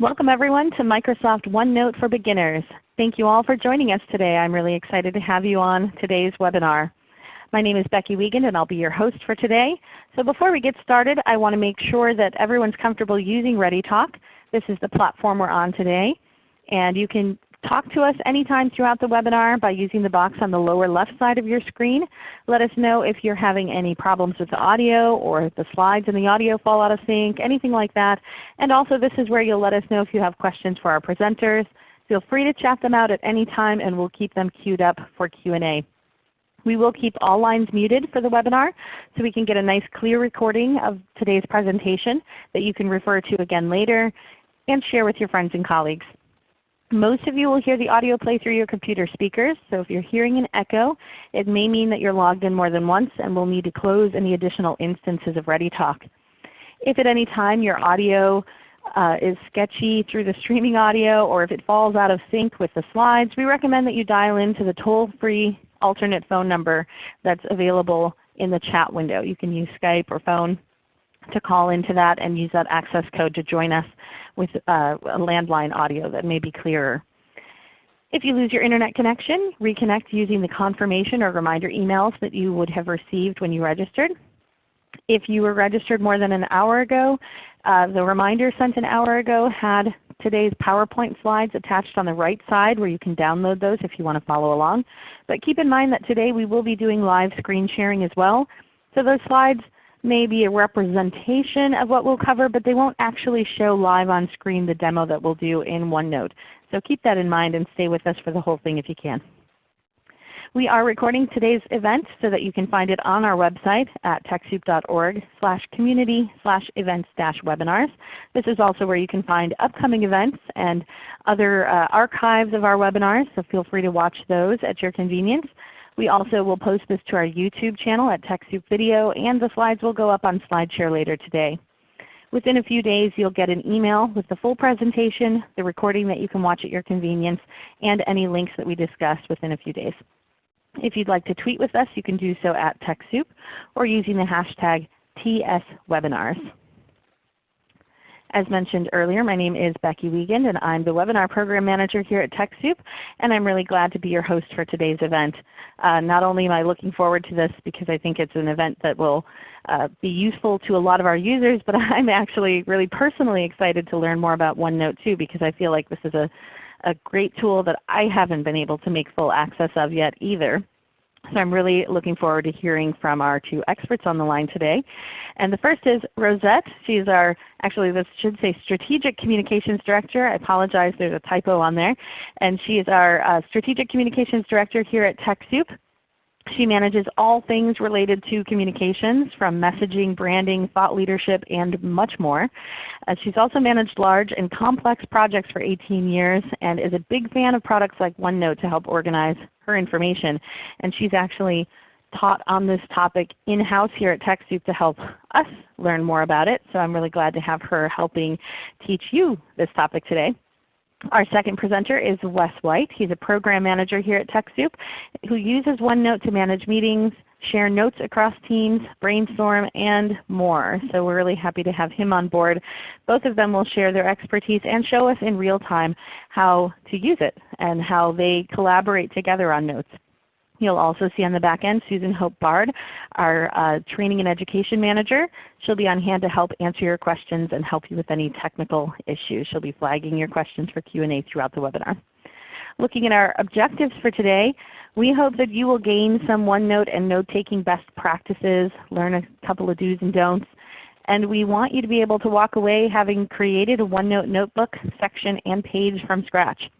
Welcome everyone to Microsoft OneNote for Beginners. Thank you all for joining us today. I'm really excited to have you on today's webinar. My name is Becky Wiegand and I'll be your host for today. So before we get started, I want to make sure that everyone's comfortable using ReadyTalk. This is the platform we're on today. And you can talk to us anytime throughout the webinar by using the box on the lower left side of your screen. Let us know if you're having any problems with the audio or if the slides and the audio fall out of sync, anything like that. And also this is where you'll let us know if you have questions for our presenters. Feel free to chat them out at any time and we'll keep them queued up for Q&A. We will keep all lines muted for the webinar so we can get a nice clear recording of today's presentation that you can refer to again later and share with your friends and colleagues. Most of you will hear the audio play through your computer speakers, so if you're hearing an echo, it may mean that you're logged in more than once and will need to close any additional instances of ReadyTalk. If at any time your audio uh, is sketchy through the streaming audio or if it falls out of sync with the slides, we recommend that you dial into the toll-free alternate phone number that's available in the chat window. You can use Skype or phone to call into that and use that access code to join us with uh, a landline audio that may be clearer. If you lose your Internet connection, reconnect using the confirmation or reminder emails that you would have received when you registered. If you were registered more than an hour ago, uh, the reminder sent an hour ago had today's PowerPoint slides attached on the right side where you can download those if you want to follow along. But keep in mind that today we will be doing live screen sharing as well. So those slides may be a representation of what we'll cover, but they won't actually show live on screen the demo that we'll do in OneNote. So keep that in mind and stay with us for the whole thing if you can. We are recording today's event so that you can find it on our website at TechSoup.org slash community slash events dash webinars. This is also where you can find upcoming events and other uh, archives of our webinars, so feel free to watch those at your convenience. We also will post this to our YouTube channel at TechSoup Video, and the slides will go up on SlideShare later today. Within a few days you'll get an email with the full presentation, the recording that you can watch at your convenience, and any links that we discussed within a few days. If you'd like to tweet with us, you can do so at TechSoup or using the hashtag TSWebinars. As mentioned earlier, my name is Becky Wiegand and I'm the Webinar Program Manager here at TechSoup and I'm really glad to be your host for today's event. Uh, not only am I looking forward to this because I think it's an event that will uh, be useful to a lot of our users, but I'm actually really personally excited to learn more about OneNote too because I feel like this is a, a great tool that I haven't been able to make full access of yet either. So I'm really looking forward to hearing from our two experts on the line today. And the first is Rosette. She's our, actually this should say Strategic Communications Director. I apologize, there's a typo on there. And she is our uh, Strategic Communications Director here at TechSoup. She manages all things related to communications from messaging, branding, thought leadership, and much more. Uh, she's also managed large and complex projects for 18 years and is a big fan of products like OneNote to help organize her information. And she's actually taught on this topic in-house here at TechSoup to help us learn more about it. So I'm really glad to have her helping teach you this topic today. Our second presenter is Wes White. He's a Program Manager here at TechSoup who uses OneNote to manage meetings, share notes across teams, brainstorm, and more. So we're really happy to have him on board. Both of them will share their expertise and show us in real time how to use it and how they collaborate together on notes. You'll also see on the back end Susan Hope Bard, our uh, Training and Education Manager. She'll be on hand to help answer your questions and help you with any technical issues. She'll be flagging your questions for Q&A throughout the webinar. Looking at our objectives for today, we hope that you will gain some OneNote and note-taking best practices, learn a couple of do's and don'ts, and we want you to be able to walk away having created a OneNote notebook section and page from scratch.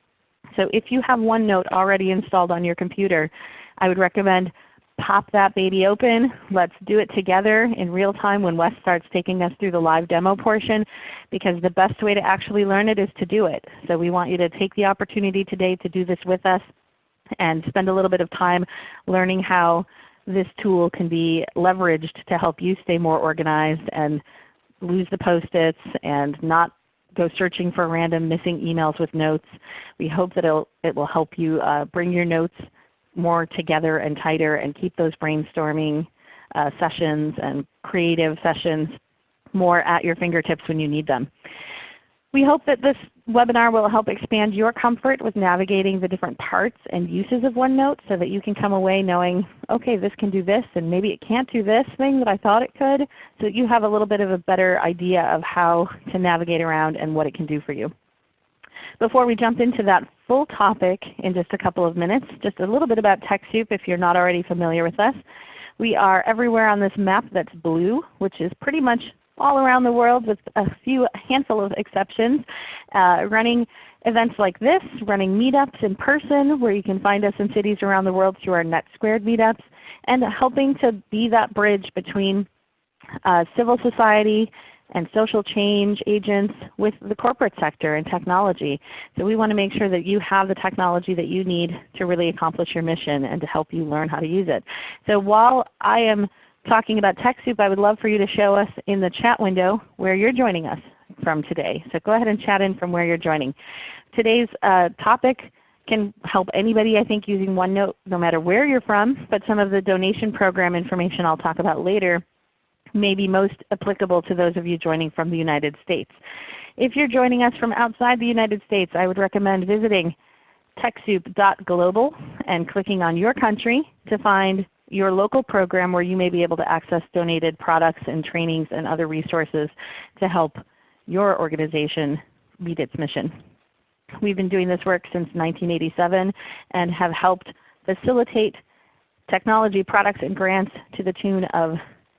So if you have OneNote already installed on your computer, I would recommend pop that baby open. Let's do it together in real time when Wes starts taking us through the live demo portion because the best way to actually learn it is to do it. So we want you to take the opportunity today to do this with us and spend a little bit of time learning how this tool can be leveraged to help you stay more organized and lose the post-its and not go searching for random missing emails with notes. We hope that it will help you uh, bring your notes more together and tighter and keep those brainstorming uh, sessions and creative sessions more at your fingertips when you need them. We hope that this webinar will help expand your comfort with navigating the different parts and uses of OneNote so that you can come away knowing, okay, this can do this and maybe it can't do this thing that I thought it could, so that you have a little bit of a better idea of how to navigate around and what it can do for you. Before we jump into that full topic in just a couple of minutes, just a little bit about TechSoup if you're not already familiar with us. We are everywhere on this map that's blue, which is pretty much all around the world with a few handful of exceptions, uh, running events like this, running meetups in person where you can find us in cities around the world through our NetSquared meetups, and helping to be that bridge between uh, civil society and social change agents with the corporate sector and technology. So we want to make sure that you have the technology that you need to really accomplish your mission and to help you learn how to use it. So while I am talking about TechSoup, I would love for you to show us in the chat window where you're joining us from today. So go ahead and chat in from where you're joining. Today's uh, topic can help anybody I think using OneNote no matter where you're from, but some of the donation program information I'll talk about later may be most applicable to those of you joining from the United States. If you're joining us from outside the United States, I would recommend visiting TechSoup.global and clicking on your country to find your local program where you may be able to access donated products and trainings and other resources to help your organization meet its mission. We've been doing this work since 1987 and have helped facilitate technology products and grants to the tune of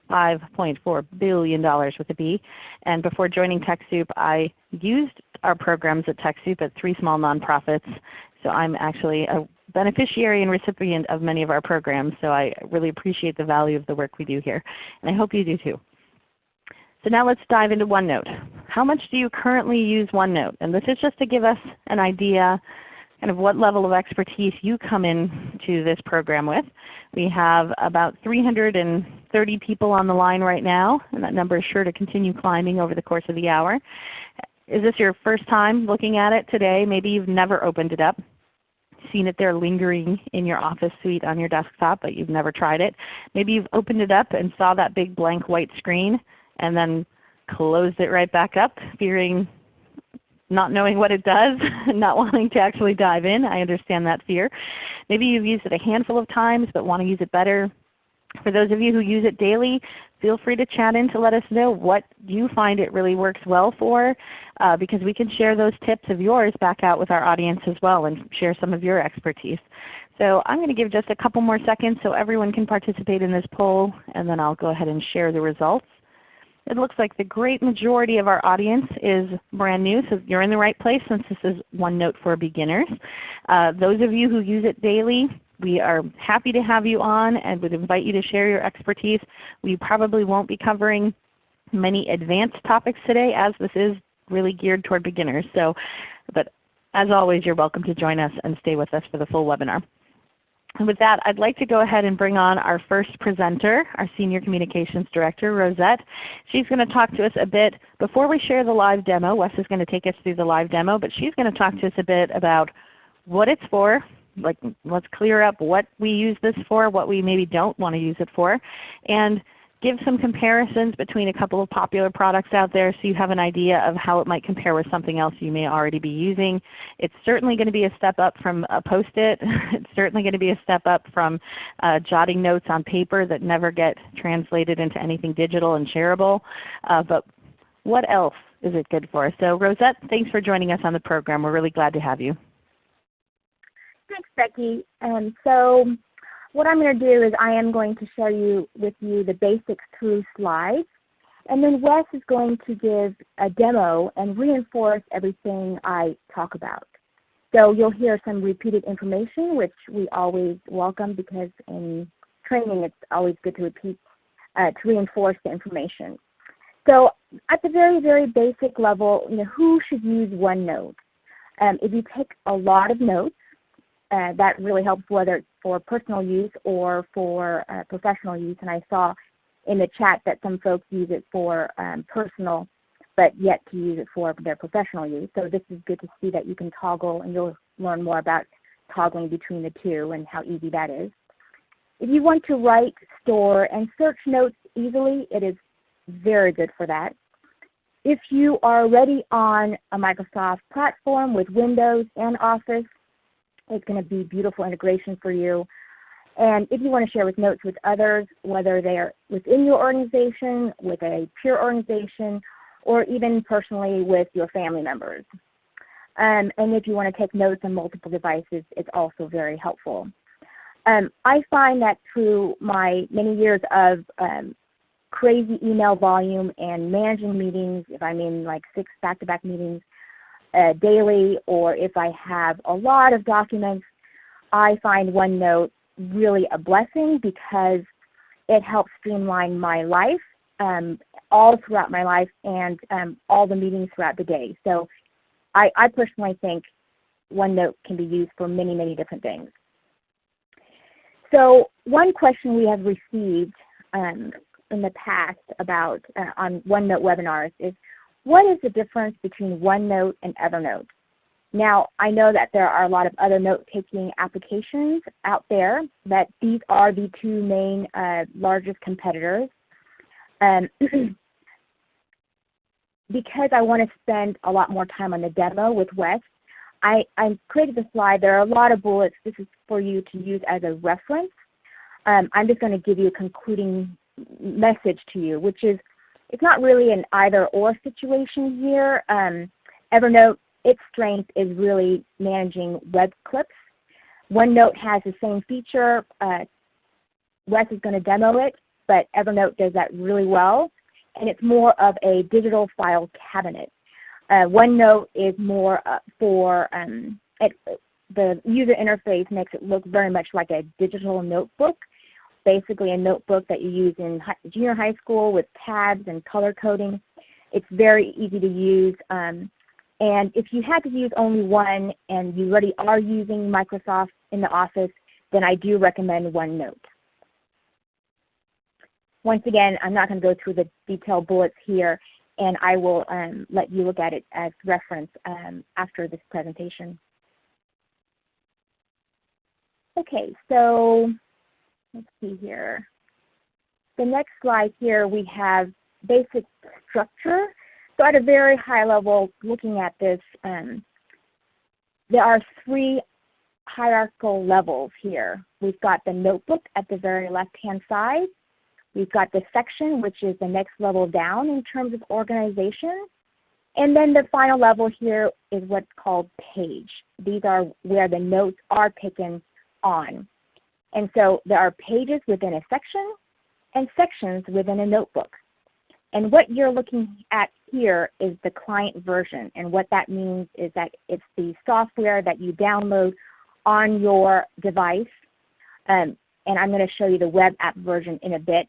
$5.4 billion with a B. And before joining TechSoup, I used our programs at TechSoup at three small nonprofits. So I'm actually a beneficiary and recipient of many of our programs, so I really appreciate the value of the work we do here. And I hope you do too. So now let's dive into OneNote. How much do you currently use OneNote? And this is just to give us an idea kind of what level of expertise you come into this program with. We have about 330 people on the line right now, and that number is sure to continue climbing over the course of the hour. Is this your first time looking at it today? Maybe you've never opened it up seen it there lingering in your office suite on your desktop, but you've never tried it. Maybe you've opened it up and saw that big blank white screen and then closed it right back up, fearing not knowing what it does, not wanting to actually dive in. I understand that fear. Maybe you've used it a handful of times but want to use it better. For those of you who use it daily, feel free to chat in to let us know what you find it really works well for uh, because we can share those tips of yours back out with our audience as well and share some of your expertise. So I'm going to give just a couple more seconds so everyone can participate in this poll and then I'll go ahead and share the results. It looks like the great majority of our audience is brand new, so you're in the right place since this is OneNote for beginners. Uh, those of you who use it daily, we are happy to have you on and would invite you to share your expertise. We probably won't be covering many advanced topics today as this is really geared toward beginners. So, but as always, you're welcome to join us and stay with us for the full webinar. And with that, I'd like to go ahead and bring on our first presenter, our Senior Communications Director, Rosette. She's going to talk to us a bit, before we share the live demo, Wes is going to take us through the live demo, but she's going to talk to us a bit about what it's for, like let's clear up what we use this for, what we maybe don't want to use it for, and give some comparisons between a couple of popular products out there so you have an idea of how it might compare with something else you may already be using. It's certainly going to be a step up from a Post-it. it's certainly going to be a step up from uh, jotting notes on paper that never get translated into anything digital and shareable. Uh, but what else is it good for? So Rosette, thanks for joining us on the program. We're really glad to have you. Thanks, Becky. Um, so what I'm going to do is I am going to share you with you the basics through slides. And then Wes is going to give a demo and reinforce everything I talk about. So you'll hear some repeated information, which we always welcome because in training it's always good to repeat, uh, to reinforce the information. So at the very, very basic level, you know, who should use OneNote? Um, if you take a lot of notes, uh, that really helps whether it's for personal use or for uh, professional use. And I saw in the chat that some folks use it for um, personal but yet to use it for their professional use. So this is good to see that you can toggle and you'll learn more about toggling between the two and how easy that is. If you want to write, store, and search notes easily, it is very good for that. if you are already on a Microsoft platform with Windows and Office, it's going to be beautiful integration for you. And if you want to share with notes with others, whether they are within your organization, with a peer organization, or even personally with your family members. Um, and if you want to take notes on multiple devices, it's also very helpful. Um, I find that through my many years of um, crazy email volume and managing meetings, if I'm in like six back-to-back -back meetings uh, daily, or if I have a lot of documents, I find OneNote really a blessing because it helps streamline my life um, all throughout my life and um, all the meetings throughout the day. So I, I personally think OneNote can be used for many, many different things. So one question we have received um, in the past about uh, on OneNote webinars is what is the difference between OneNote and Evernote? Now I know that there are a lot of other note-taking applications out there, but these are the two main uh, largest competitors. Um, because I want to spend a lot more time on the demo with Wes, I, I created the slide. There are a lot of bullets. This is for you to use as a reference. Um, I'm just going to give you a concluding message to you, which is it's not really an either or situation here. Um, Evernote, its strength is really managing web clips. OneNote has the same feature. Uh, Wes is going to demo it, but Evernote does that really well. And it's more of a digital file cabinet. Uh, OneNote is more uh, for, um, it, the user interface makes it look very much like a digital notebook basically a notebook that you use in junior high school with tabs and color coding. It's very easy to use. Um, and if you had to use only one and you already are using Microsoft in the office, then I do recommend OneNote. Once again, I'm not going to go through the detailed bullets here, and I will um, let you look at it as reference um, after this presentation. Okay, so let's see here. The next slide here we have basic structure. So at a very high level looking at this, um, there are three hierarchical levels here. We've got the notebook at the very left-hand side. We've got the section, which is the next level down in terms of organization. And then the final level here is what's called page. These are where the notes are taken on. And so there are pages within a section and sections within a notebook. And what you're looking at here is the client version. And what that means is that it's the software that you download on your device. Um, and I'm going to show you the web app version in a bit.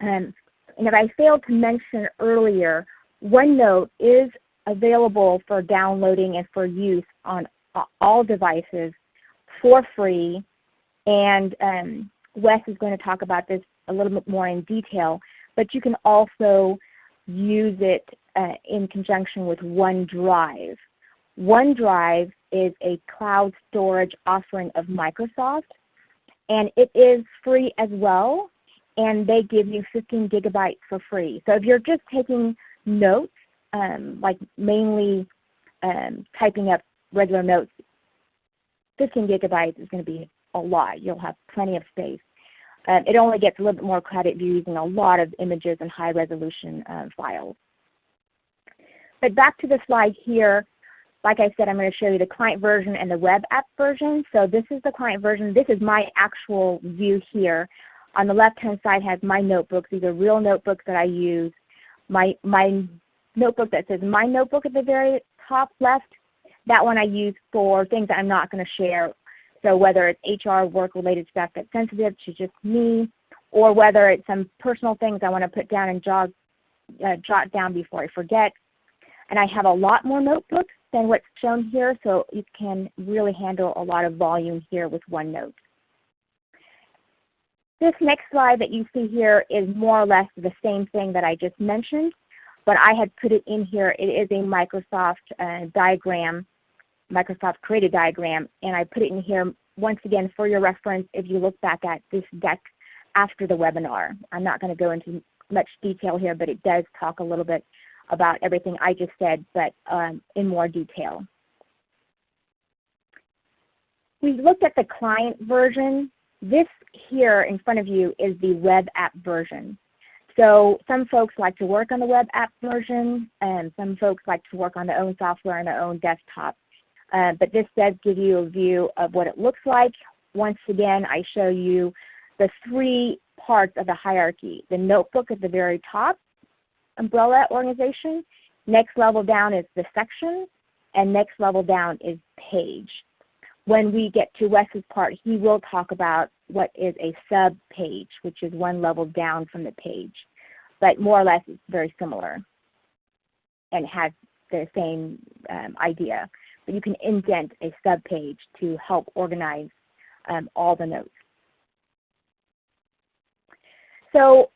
Um, and if I failed to mention earlier, OneNote is available for downloading and for use on all devices for free and um, Wes is going to talk about this a little bit more in detail, but you can also use it uh, in conjunction with OneDrive. OneDrive is a cloud storage offering of Microsoft, and it is free as well, and they give you 15 gigabytes for free. So if you're just taking notes, um, like mainly um, typing up regular notes, 15 gigabytes is going to be a lot. You'll have plenty of space. Uh, it only gets a little bit more you're using a lot of images and high resolution uh, files. But back to the slide here, like I said, I'm going to show you the client version and the web app version. So this is the client version. This is my actual view here. On the left-hand side has my notebooks. These are real notebooks that I use. My, my notebook that says My Notebook at the very top left, that one I use for things that I'm not going to share so whether it's HR work related stuff that's sensitive to just me, or whether it's some personal things I want to put down and jog, uh, jot down before I forget. And I have a lot more notebooks than what's shown here, so you can really handle a lot of volume here with OneNote. This next slide that you see here is more or less the same thing that I just mentioned, but I had put it in here. It is a Microsoft uh, diagram Microsoft created diagram, and I put it in here once again for your reference if you look back at this deck after the webinar. I'm not going to go into much detail here, but it does talk a little bit about everything I just said, but um, in more detail. We looked at the client version. This here in front of you is the web app version. So some folks like to work on the web app version, and some folks like to work on their own software on their own desktop. Uh, but this does give you a view of what it looks like. Once again, I show you the three parts of the hierarchy. The notebook at the very top, umbrella organization. Next level down is the section, and next level down is page. When we get to Wes's part, he will talk about what is a sub page, which is one level down from the page. But more or less it's very similar and has the same um, idea. But you can indent a subpage to help organize um, all the notes. So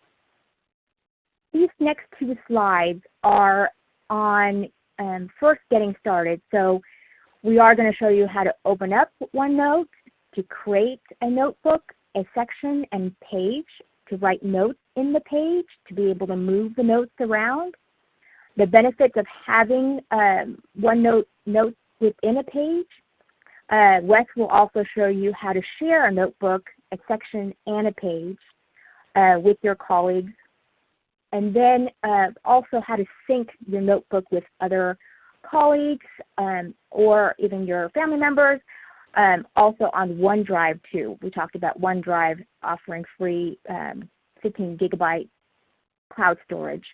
these next two slides are on um, first getting started. So we are going to show you how to open up OneNote, to create a notebook, a section and page, to write notes in the page, to be able to move the notes around. The benefits of having um, OneNote notes within a page. Uh, Wes will also show you how to share a notebook, a section, and a page uh, with your colleagues. And then uh, also how to sync your notebook with other colleagues um, or even your family members. Um, also on OneDrive too. We talked about OneDrive offering free um, 15 gigabyte cloud storage.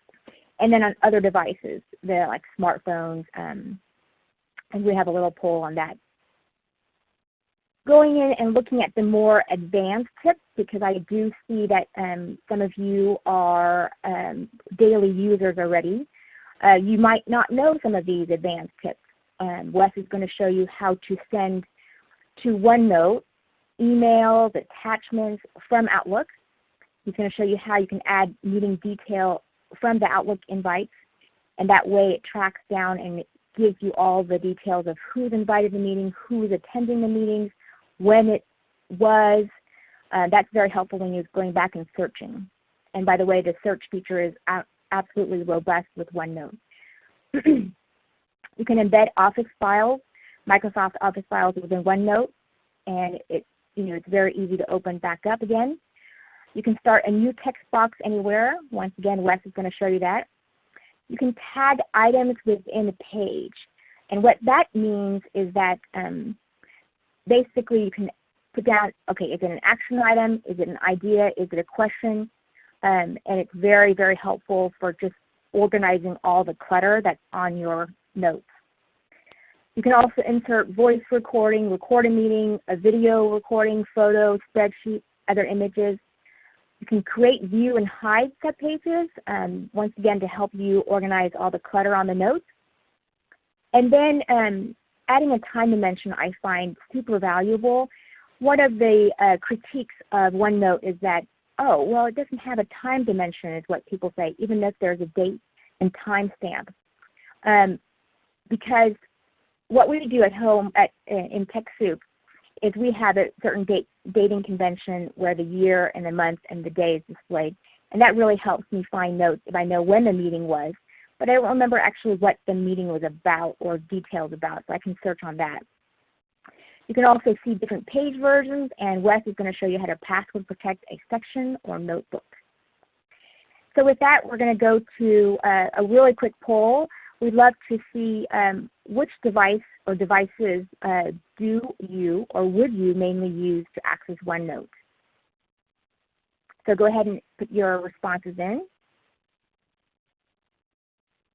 And then on other devices, the like smartphones, um, and we have a little poll on that. Going in and looking at the more advanced tips because I do see that um, some of you are um, daily users already. Uh, you might not know some of these advanced tips. Um, Wes is going to show you how to send to OneNote emails, attachments from Outlook. He's going to show you how you can add meeting detail from the Outlook invites, and that way it tracks down and gives you all the details of who's invited to the meeting, who's attending the meetings, when it was. Uh, that's very helpful when you're going back and searching. And by the way, the search feature is absolutely robust with OneNote. you can embed Office files, Microsoft Office files within OneNote, and it, you know, it's very easy to open back up again. You can start a new text box anywhere. Once again, Wes is going to show you that. You can tag items within a page. And what that means is that um, basically you can put down, okay, is it an action item? Is it an idea? Is it a question? Um, and it's very, very helpful for just organizing all the clutter that's on your notes. You can also insert voice recording, record a meeting, a video recording, photo, spreadsheet, other images. You can create, view, and hide subpages, um, once again to help you organize all the clutter on the notes. And then um, adding a time dimension I find super valuable. One of the uh, critiques of OneNote is that oh, well, it doesn't have a time dimension is what people say, even if there's a date and time stamp. Um, because what we do at home at, in TechSoup is we have a certain date, dating convention where the year and the month and the day is displayed. And that really helps me find notes if I know when the meeting was. But I don't remember actually what the meeting was about or details about, so I can search on that. You can also see different page versions, and Wes is going to show you how to password protect a section or notebook. So with that, we're going to go to uh, a really quick poll. We'd love to see um, which device or devices uh, do you or would you mainly use to access OneNote. So go ahead and put your responses in.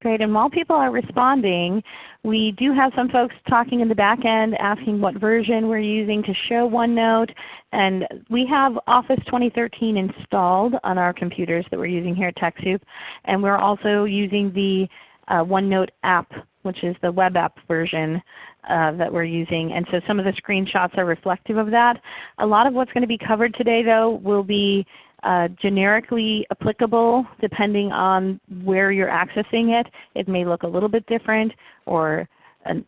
Great. And while people are responding, we do have some folks talking in the back end asking what version we're using to show OneNote. And we have Office 2013 installed on our computers that we're using here at TechSoup. And we're also using the uh, OneNote app, which is the web app version uh, that we're using. And so some of the screenshots are reflective of that. A lot of what's going to be covered today though will be uh, generically applicable depending on where you're accessing it. It may look a little bit different or an,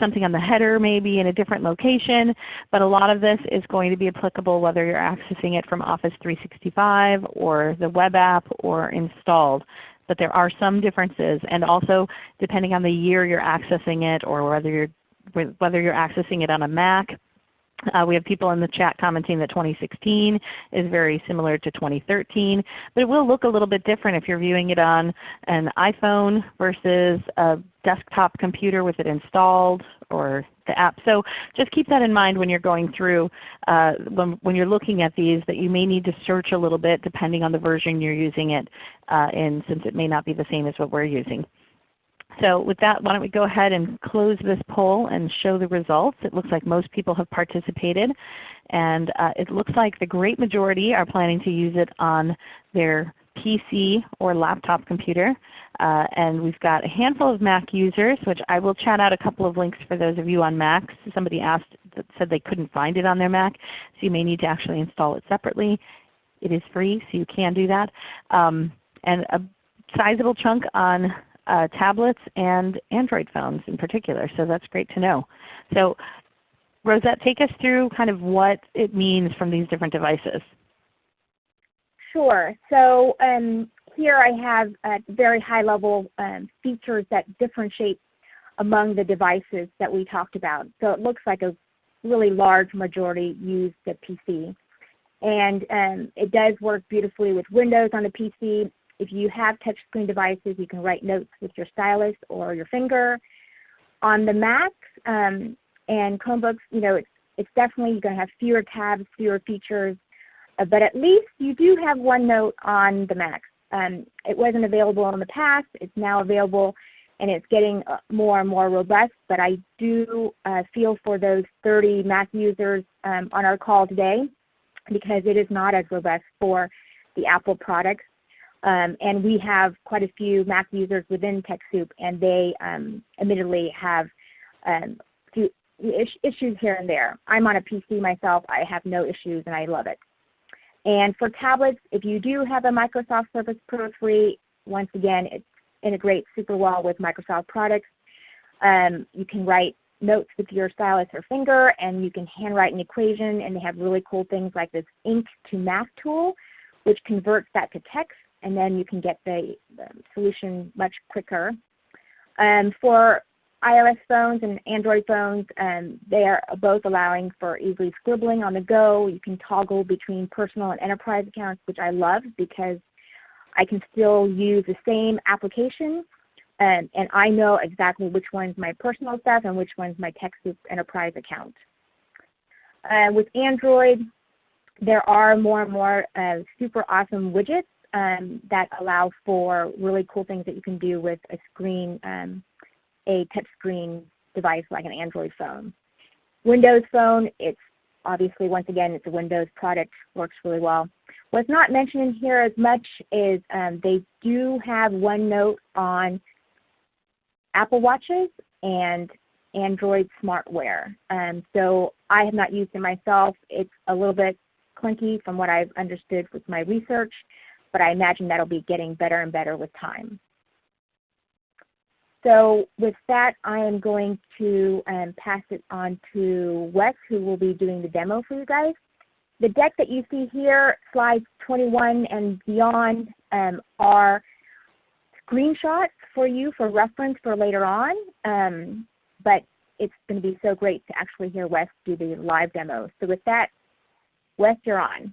something on the header maybe in a different location, but a lot of this is going to be applicable whether you're accessing it from Office 365 or the web app or installed. But there are some differences. And also depending on the year you're accessing it or whether you're, whether you're accessing it on a Mac uh, we have people in the chat commenting that 2016 is very similar to 2013, but it will look a little bit different if you're viewing it on an iPhone versus a desktop computer with it installed or the app. So just keep that in mind when you're going through, uh, when, when, you're looking at these that you may need to search a little bit depending on the version you're using it uh, in since it may not be the same as what we're using. So with that, why don't we go ahead and close this poll and show the results. It looks like most people have participated. And uh, it looks like the great majority are planning to use it on their PC or laptop computer. Uh, and we've got a handful of Mac users, which I will chat out a couple of links for those of you on Macs. Somebody asked that said they couldn't find it on their Mac, so you may need to actually install it separately. It is free, so you can do that. Um, and a sizable chunk on uh, tablets and Android phones in particular. So that's great to know. So Rosette, take us through kind of what it means from these different devices. Sure. So um, here I have at very high level um, features that differentiate among the devices that we talked about. So it looks like a really large majority use the PC. And um, it does work beautifully with Windows on the PC if you have touchscreen devices, you can write notes with your stylus or your finger. On the Macs um, and Chromebooks, you know, it's, it's definitely going to have fewer tabs, fewer features, uh, but at least you do have OneNote on the Mac. Um, it wasn't available in the past. It's now available and it's getting uh, more and more robust. But I do uh, feel for those 30 Mac users um, on our call today because it is not as robust for the Apple products. Um, and we have quite a few Mac users within TechSoup, and they um, admittedly have um, few issues here and there. I'm on a PC myself. I have no issues, and I love it. And for tablets, if you do have a Microsoft Surface Pro 3, once again, it integrates super well with Microsoft products. Um, you can write notes with your stylus or finger, and you can handwrite an equation, and they have really cool things like this ink to math tool, which converts that to text and then you can get the, the solution much quicker. Um, for iOS phones and Android phones, um, they are both allowing for easily scribbling on the go. You can toggle between personal and enterprise accounts, which I love because I can still use the same application um, and I know exactly which one's my personal stuff and which one's my TechSoup enterprise account. Uh, with Android, there are more and more uh, super awesome widgets um, that allow for really cool things that you can do with a screen, um, a touchscreen device like an Android phone. Windows Phone, it's obviously once again it's a Windows product, works really well. What's not mentioned in here as much is um, they do have OneNote on Apple Watches and Android smartwear. Um, so I have not used it myself. It's a little bit clunky from what I've understood with my research but I imagine that'll be getting better and better with time. So with that, I am going to um, pass it on to Wes, who will be doing the demo for you guys. The deck that you see here, slides 21 and beyond, um, are screenshots for you for reference for later on. Um, but it's going to be so great to actually hear Wes do the live demo. So with that, Wes, you're on.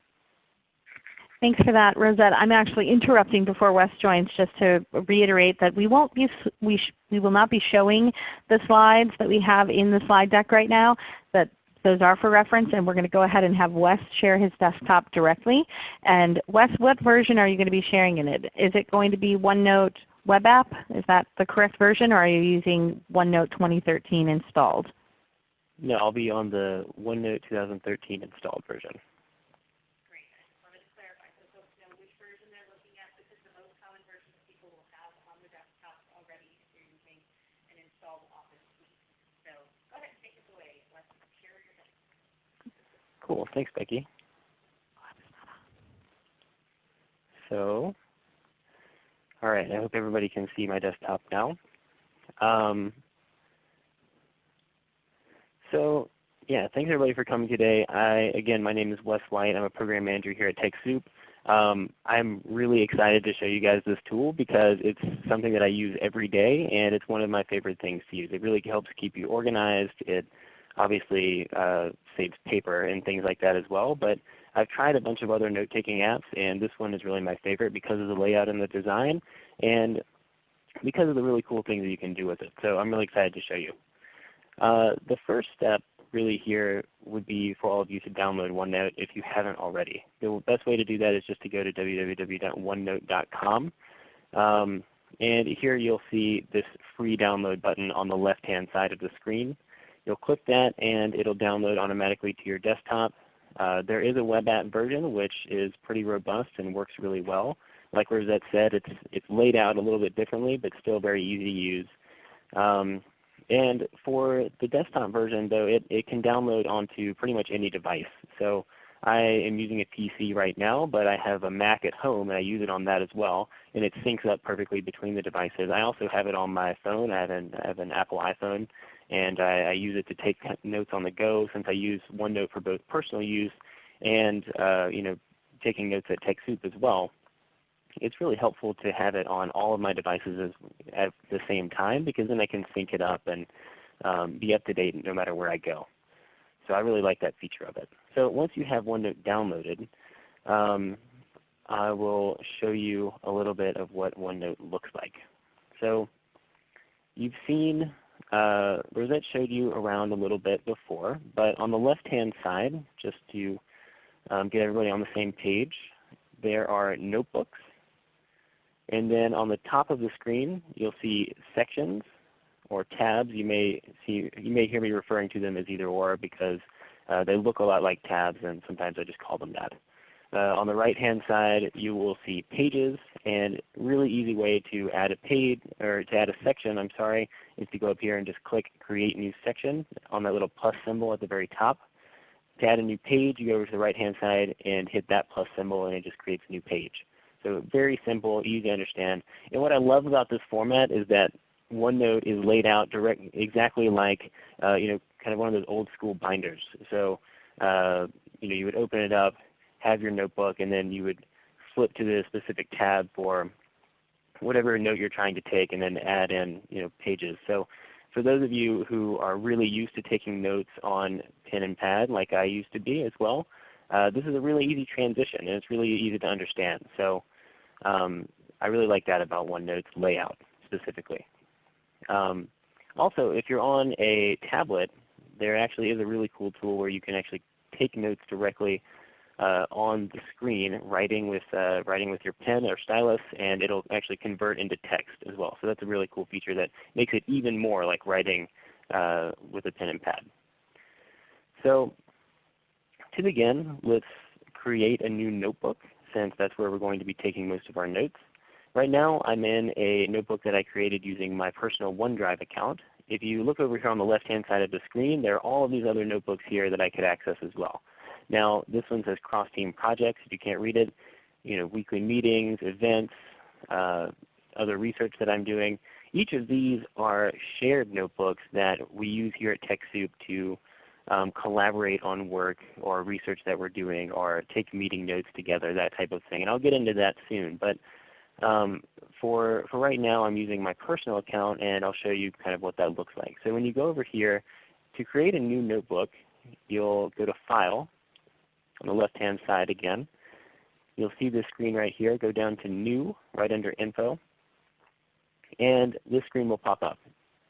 Thanks for that, Rosette. I'm actually interrupting before Wes joins just to reiterate that we won't be we we will not be showing the slides that we have in the slide deck right now. But those are for reference, and we're going to go ahead and have Wes share his desktop directly. And Wes, what version are you going to be sharing in it? Is it going to be OneNote web app? Is that the correct version, or are you using OneNote 2013 installed? No, I'll be on the OneNote 2013 installed version. Cool. Thanks, Becky. So, all right. I hope everybody can see my desktop now. Um, so, yeah, thanks everybody for coming today. I, again, my name is Wes White. I'm a program manager here at TechSoup. Um, I'm really excited to show you guys this tool because it's something that I use every day and it's one of my favorite things to use. It really helps keep you organized. It obviously uh, saves paper and things like that as well. But I've tried a bunch of other note-taking apps and this one is really my favorite because of the layout and the design and because of the really cool things that you can do with it. So I'm really excited to show you. Uh, the first step really here would be for all of you to download OneNote if you haven't already. The best way to do that is just to go to www.onenote.com. Um, and here you'll see this free download button on the left-hand side of the screen. You'll click that and it will download automatically to your desktop. Uh, there is a web app version which is pretty robust and works really well. Like Rosette said, it's, it's laid out a little bit differently but still very easy to use. Um, and for the desktop version though, it, it can download onto pretty much any device. So I am using a PC right now, but I have a Mac at home and I use it on that as well. And it syncs up perfectly between the devices. I also have it on my phone. I have an, I have an Apple iPhone and I, I, use it to take notes on the go since I use OneNote for both personal use and uh, you know, taking notes at TechSoup as well it's really helpful to have it on all of my devices as, at the same time because then I can sync it up and um, be up to date no matter where I go. So I really like that feature of it. So once you have OneNote downloaded, um, I will show you a little bit of what OneNote looks like. So you've seen, uh, Rosette showed you around a little bit before, but on the left-hand side, just to um, get everybody on the same page, there are notebooks and then on the top of the screen you'll see sections or tabs. You may, see, you may hear me referring to them as either or because uh, they look a lot like tabs and sometimes I just call them that. Uh, on the right hand side you will see pages and really easy way to add a page or to add a section I'm sorry is to go up here and just click Create New Section on that little plus symbol at the very top. To add a new page you go over to the right hand side and hit that plus symbol and it just creates a new page. So very simple, easy to understand. And what I love about this format is that OneNote is laid out direct, exactly like uh, you know, kind of one of those old school binders. So uh, you know, you would open it up, have your notebook, and then you would flip to the specific tab for whatever note you're trying to take, and then add in you know, pages. So for those of you who are really used to taking notes on pen and pad, like I used to be as well, uh, this is a really easy transition and it's really easy to understand. So um, I really like that about OneNote's layout specifically. Um, also, if you're on a tablet, there actually is a really cool tool where you can actually take notes directly uh, on the screen, writing with uh, writing with your pen or stylus, and it'll actually convert into text as well. So that's a really cool feature that makes it even more like writing uh, with a pen and pad. So to begin, let's create a new notebook since that's where we're going to be taking most of our notes. Right now I'm in a notebook that I created using my personal OneDrive account. If you look over here on the left-hand side of the screen, there are all of these other notebooks here that I could access as well. Now this one says cross-team projects. If you can't read it, you know, weekly meetings, events, uh, other research that I'm doing. Each of these are shared notebooks that we use here at TechSoup to um, collaborate on work or research that we're doing or take meeting notes together, that type of thing. And I'll get into that soon. But um, for, for right now I'm using my personal account and I'll show you kind of what that looks like. So when you go over here to create a new notebook, you'll go to File on the left hand side again. You'll see this screen right here. Go down to New right under Info. And this screen will pop up.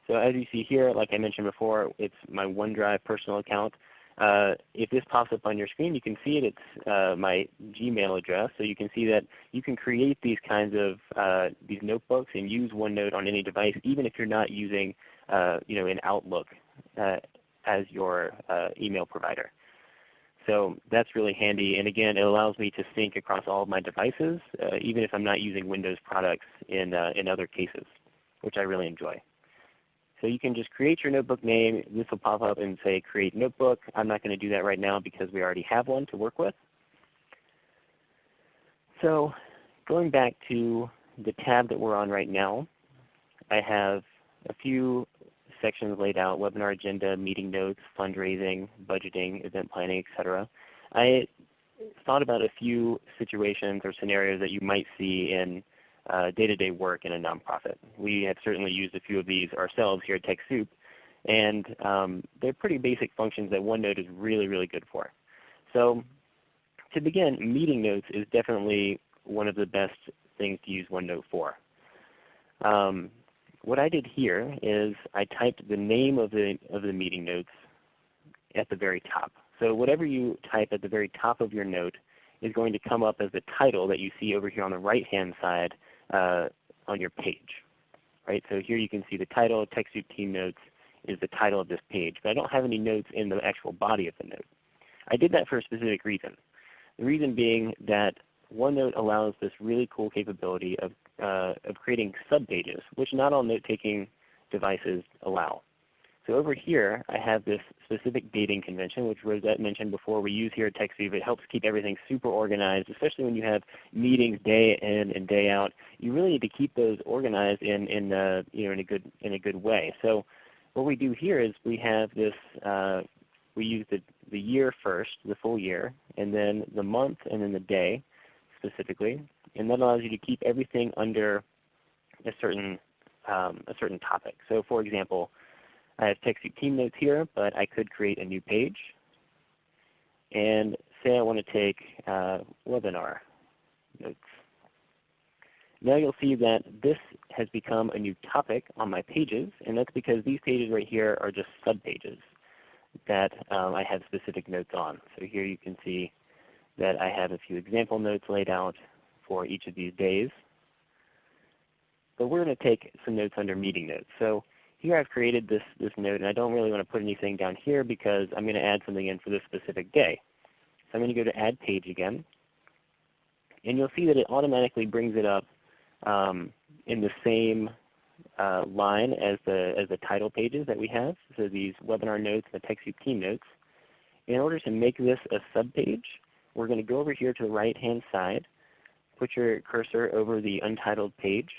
So as you see here, like I mentioned before, it's my OneDrive personal account. Uh, if this pops up on your screen, you can see it. It's uh, my Gmail address. So you can see that you can create these kinds of uh, these notebooks and use OneNote on any device, even if you're not using uh, you know, an Outlook uh, as your uh, email provider. So that's really handy. And again, it allows me to sync across all of my devices, uh, even if I'm not using Windows products in, uh, in other cases, which I really enjoy. So you can just create your notebook name. This will pop up and say Create Notebook. I'm not going to do that right now because we already have one to work with. So going back to the tab that we're on right now, I have a few sections laid out, webinar agenda, meeting notes, fundraising, budgeting, event planning, etc. I thought about a few situations or scenarios that you might see in uh, day-to-day -day work in a nonprofit. We have certainly used a few of these ourselves here at TechSoup, and um, they're pretty basic functions that OneNote is really, really good for. So to begin, meeting notes is definitely one of the best things to use OneNote for. Um, what I did here is I typed the name of the, of the meeting notes at the very top. So whatever you type at the very top of your note is going to come up as the title that you see over here on the right hand side uh, on your page. Right? So here you can see the title, TechSoup Team Notes is the title of this page. But I don't have any notes in the actual body of the note. I did that for a specific reason. The reason being that OneNote allows this really cool capability of, uh, of creating subpages, which not all note-taking devices allow. So over here I have this specific dating convention which Rosette mentioned before we use here at TechSoup. It helps keep everything super organized, especially when you have meetings day in and day out. You really need to keep those organized in, in, uh, you know, in, a, good, in a good way. So what we do here is we have this, uh, we use the, the year first, the full year, and then the month and then the day specifically. And that allows you to keep everything under a certain, um, a certain topic. So for example, I have TechSoup Team Notes here, but I could create a new page. And say I want to take uh, webinar notes. Now you'll see that this has become a new topic on my pages, and that's because these pages right here are just subpages that um, I have specific notes on. So here you can see that I have a few example notes laid out for each of these days. But we're going to take some notes under meeting notes. So here I've created this, this note, and I don't really want to put anything down here because I'm going to add something in for this specific day. So I'm going to go to Add Page again. And you'll see that it automatically brings it up um, in the same uh, line as the, as the title pages that we have. So these webinar notes, and the TechSoup team notes. In order to make this a subpage, we're going to go over here to the right hand side, put your cursor over the untitled page,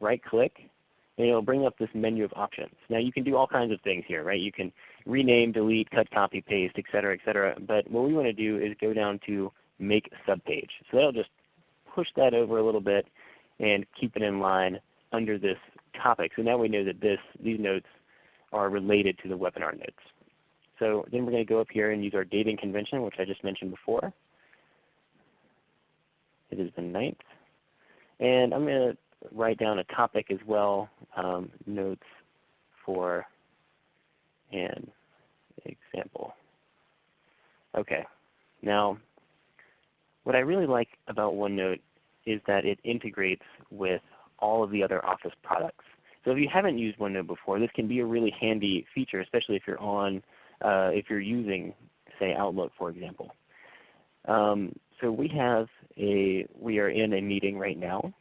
right click, and it'll bring up this menu of options. Now you can do all kinds of things here, right? You can rename, delete, cut, copy, paste, etc., etc. But what we want to do is go down to Make Subpage. So that'll just push that over a little bit and keep it in line under this topic. So now we know that this, these notes are related to the webinar notes. So then we're going to go up here and use our dating convention, which I just mentioned before. It is the 9th. And I'm going to write down a topic as well, um, notes for an example. Okay. Now, what I really like about OneNote is that it integrates with all of the other Office products. So if you haven't used OneNote before, this can be a really handy feature, especially if you're on, uh, if you're using, say, Outlook, for example. Um, so we have a, we are in a meeting right now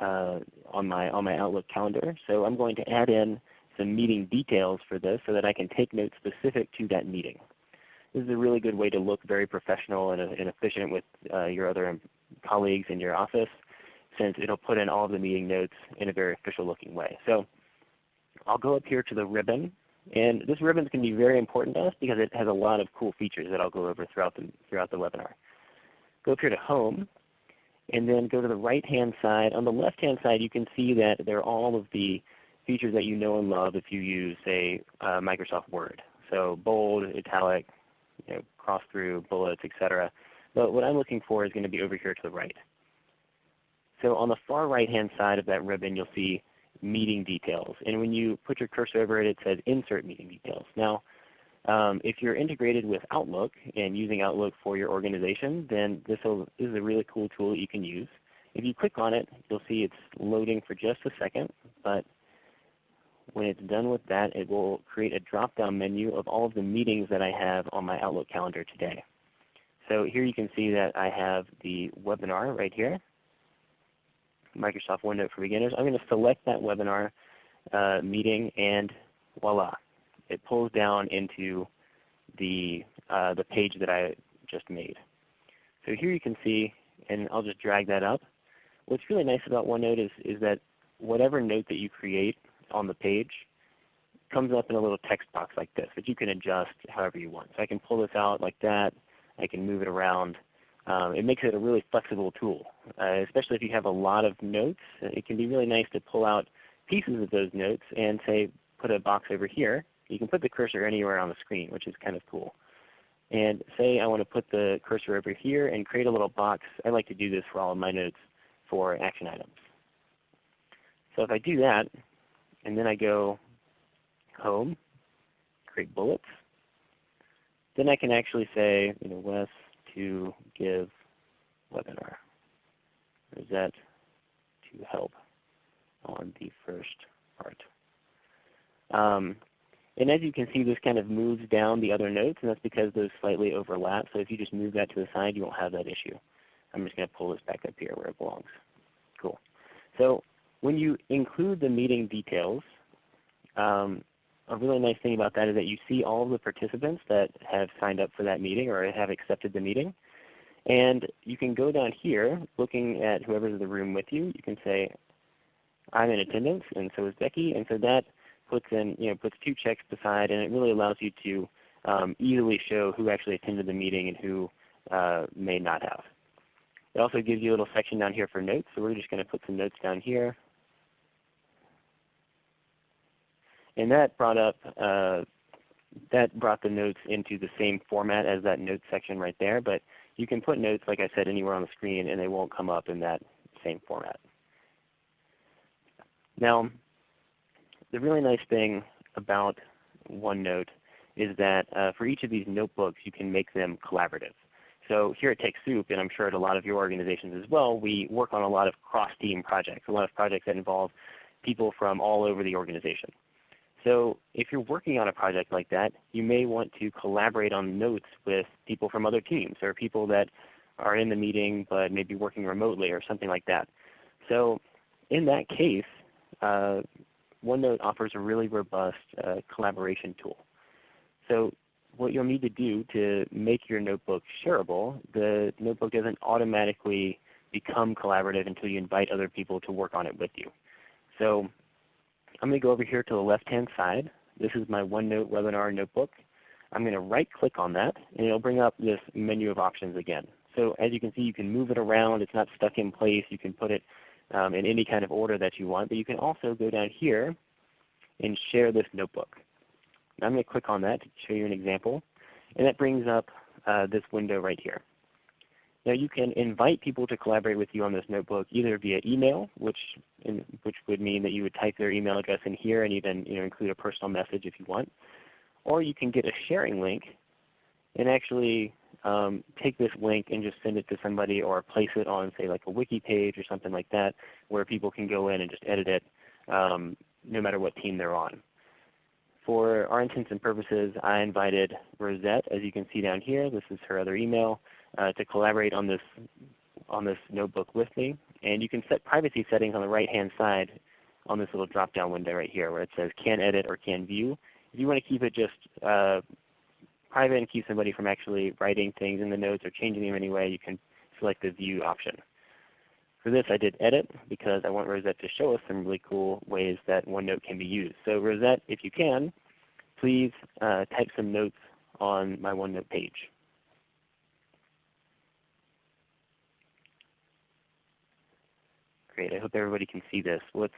uh, on my on my Outlook calendar. So I'm going to add in some meeting details for this so that I can take notes specific to that meeting. This is a really good way to look very professional and, and efficient with uh, your other colleagues in your office since it will put in all of the meeting notes in a very official looking way. So I'll go up here to the ribbon. And this ribbon is going to be very important to us because it has a lot of cool features that I'll go over throughout the, throughout the webinar. Go up here to Home and then go to the right hand side. On the left hand side you can see that there are all of the features that you know and love if you use say uh, Microsoft Word. So bold, italic, you know, cross through, bullets, etc. But what I'm looking for is going to be over here to the right. So on the far right hand side of that ribbon you'll see meeting details. And when you put your cursor over it, it says Insert Meeting Details. Now um, if you're integrated with Outlook and using Outlook for your organization, then this, is a really cool tool that you can use. If you click on it, you'll see it's loading for just a second, but when it's done with that, it will create a drop-down menu of all of the meetings that I have on my Outlook calendar today. So here you can see that I have the webinar right here, Microsoft OneNote for Beginners. I'm going to select that webinar uh, meeting and voila, it pulls down into the, uh, the page that I just made. So here you can see, and I'll just drag that up. What's really nice about OneNote is, is that whatever note that you create on the page comes up in a little text box like this that you can adjust however you want. So I can pull this out like that. I can move it around. um, it makes it a really flexible tool. Uh, especially if you have a lot of notes, it can be really nice to pull out pieces of those notes and say put a box over here. You can put the cursor anywhere on the screen, which is kind of cool. And say I want to put the cursor over here and create a little box. I like to do this for all of my notes for action items. So if I do that, and then I go home, create bullets, then I can actually say, you know, Wes to give webinar. Or is that to help on the first part? Um, and as you can see, this kind of moves down the other notes, and that's because those slightly overlap. So if you just move that to the side, you won't have that issue. I'm just going to pull this back up here where it belongs. Cool. So when you include the meeting details, um, a really nice thing about that is that you see all of the participants that have signed up for that meeting or have accepted the meeting. And you can go down here looking at whoever's in the room with you. You can say, I'm in attendance and so is Becky. And so that puts in, you know, puts two checks beside and it really allows you to um, easily show who actually attended the meeting and who uh, may not have. It also gives you a little section down here for notes. So we're just going to put some notes down here. And that brought up uh, that brought the notes into the same format as that notes section right there. But you can put notes, like I said, anywhere on the screen and they won't come up in that same format. Now, the really nice thing about OneNote is that uh, for each of these notebooks you can make them collaborative. So here at TechSoup, and I'm sure at a lot of your organizations as well, we work on a lot of cross-team projects, a lot of projects that involve people from all over the organization. So if you're working on a project like that, you may want to collaborate on notes with people from other teams or people that are in the meeting but maybe working remotely or something like that. So in that case, uh, OneNote offers a really robust uh, collaboration tool. So what you'll need to do to make your notebook shareable, the notebook doesn't automatically become collaborative until you invite other people to work on it with you. So I'm going to go over here to the left-hand side. This is my OneNote webinar notebook. I'm going to right click on that and it will bring up this menu of options again. So as you can see you can move it around. It's not stuck in place. You can put it um, in any kind of order that you want. But you can also go down here and share this notebook. Now I'm going to click on that to show you an example. And that brings up uh, this window right here. Now you can invite people to collaborate with you on this notebook either via email, which, in, which would mean that you would type their email address in here and even you know, include a personal message if you want. Or you can get a sharing link and actually um, take this link and just send it to somebody or place it on say like a wiki page or something like that where people can go in and just edit it um, no matter what team they're on. For our intents and purposes, I invited Rosette, as you can see down here. This is her other email, uh, to collaborate on this, on this notebook with me. And you can set privacy settings on the right-hand side on this little drop-down window right here where it says can edit or can view. If you want to keep it just uh, private and keep somebody from actually writing things in the notes or changing them anyway, you can select the view option. For this I did edit because I want Rosette to show us some really cool ways that OneNote can be used. So Rosette, if you can, please uh, type some notes on my OneNote page. Great. I hope everybody can see this. What's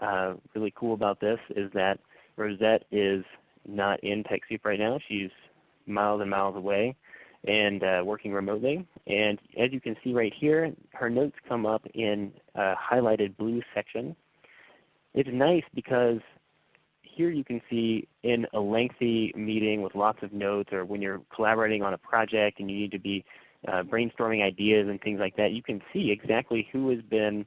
uh, really cool about this is that Rosette is not in TechSoup right now. She's miles and miles away and uh, working remotely. And as you can see right here, her notes come up in a highlighted blue section. It's nice because here you can see in a lengthy meeting with lots of notes or when you're collaborating on a project and you need to be uh, brainstorming ideas and things like that, you can see exactly who has been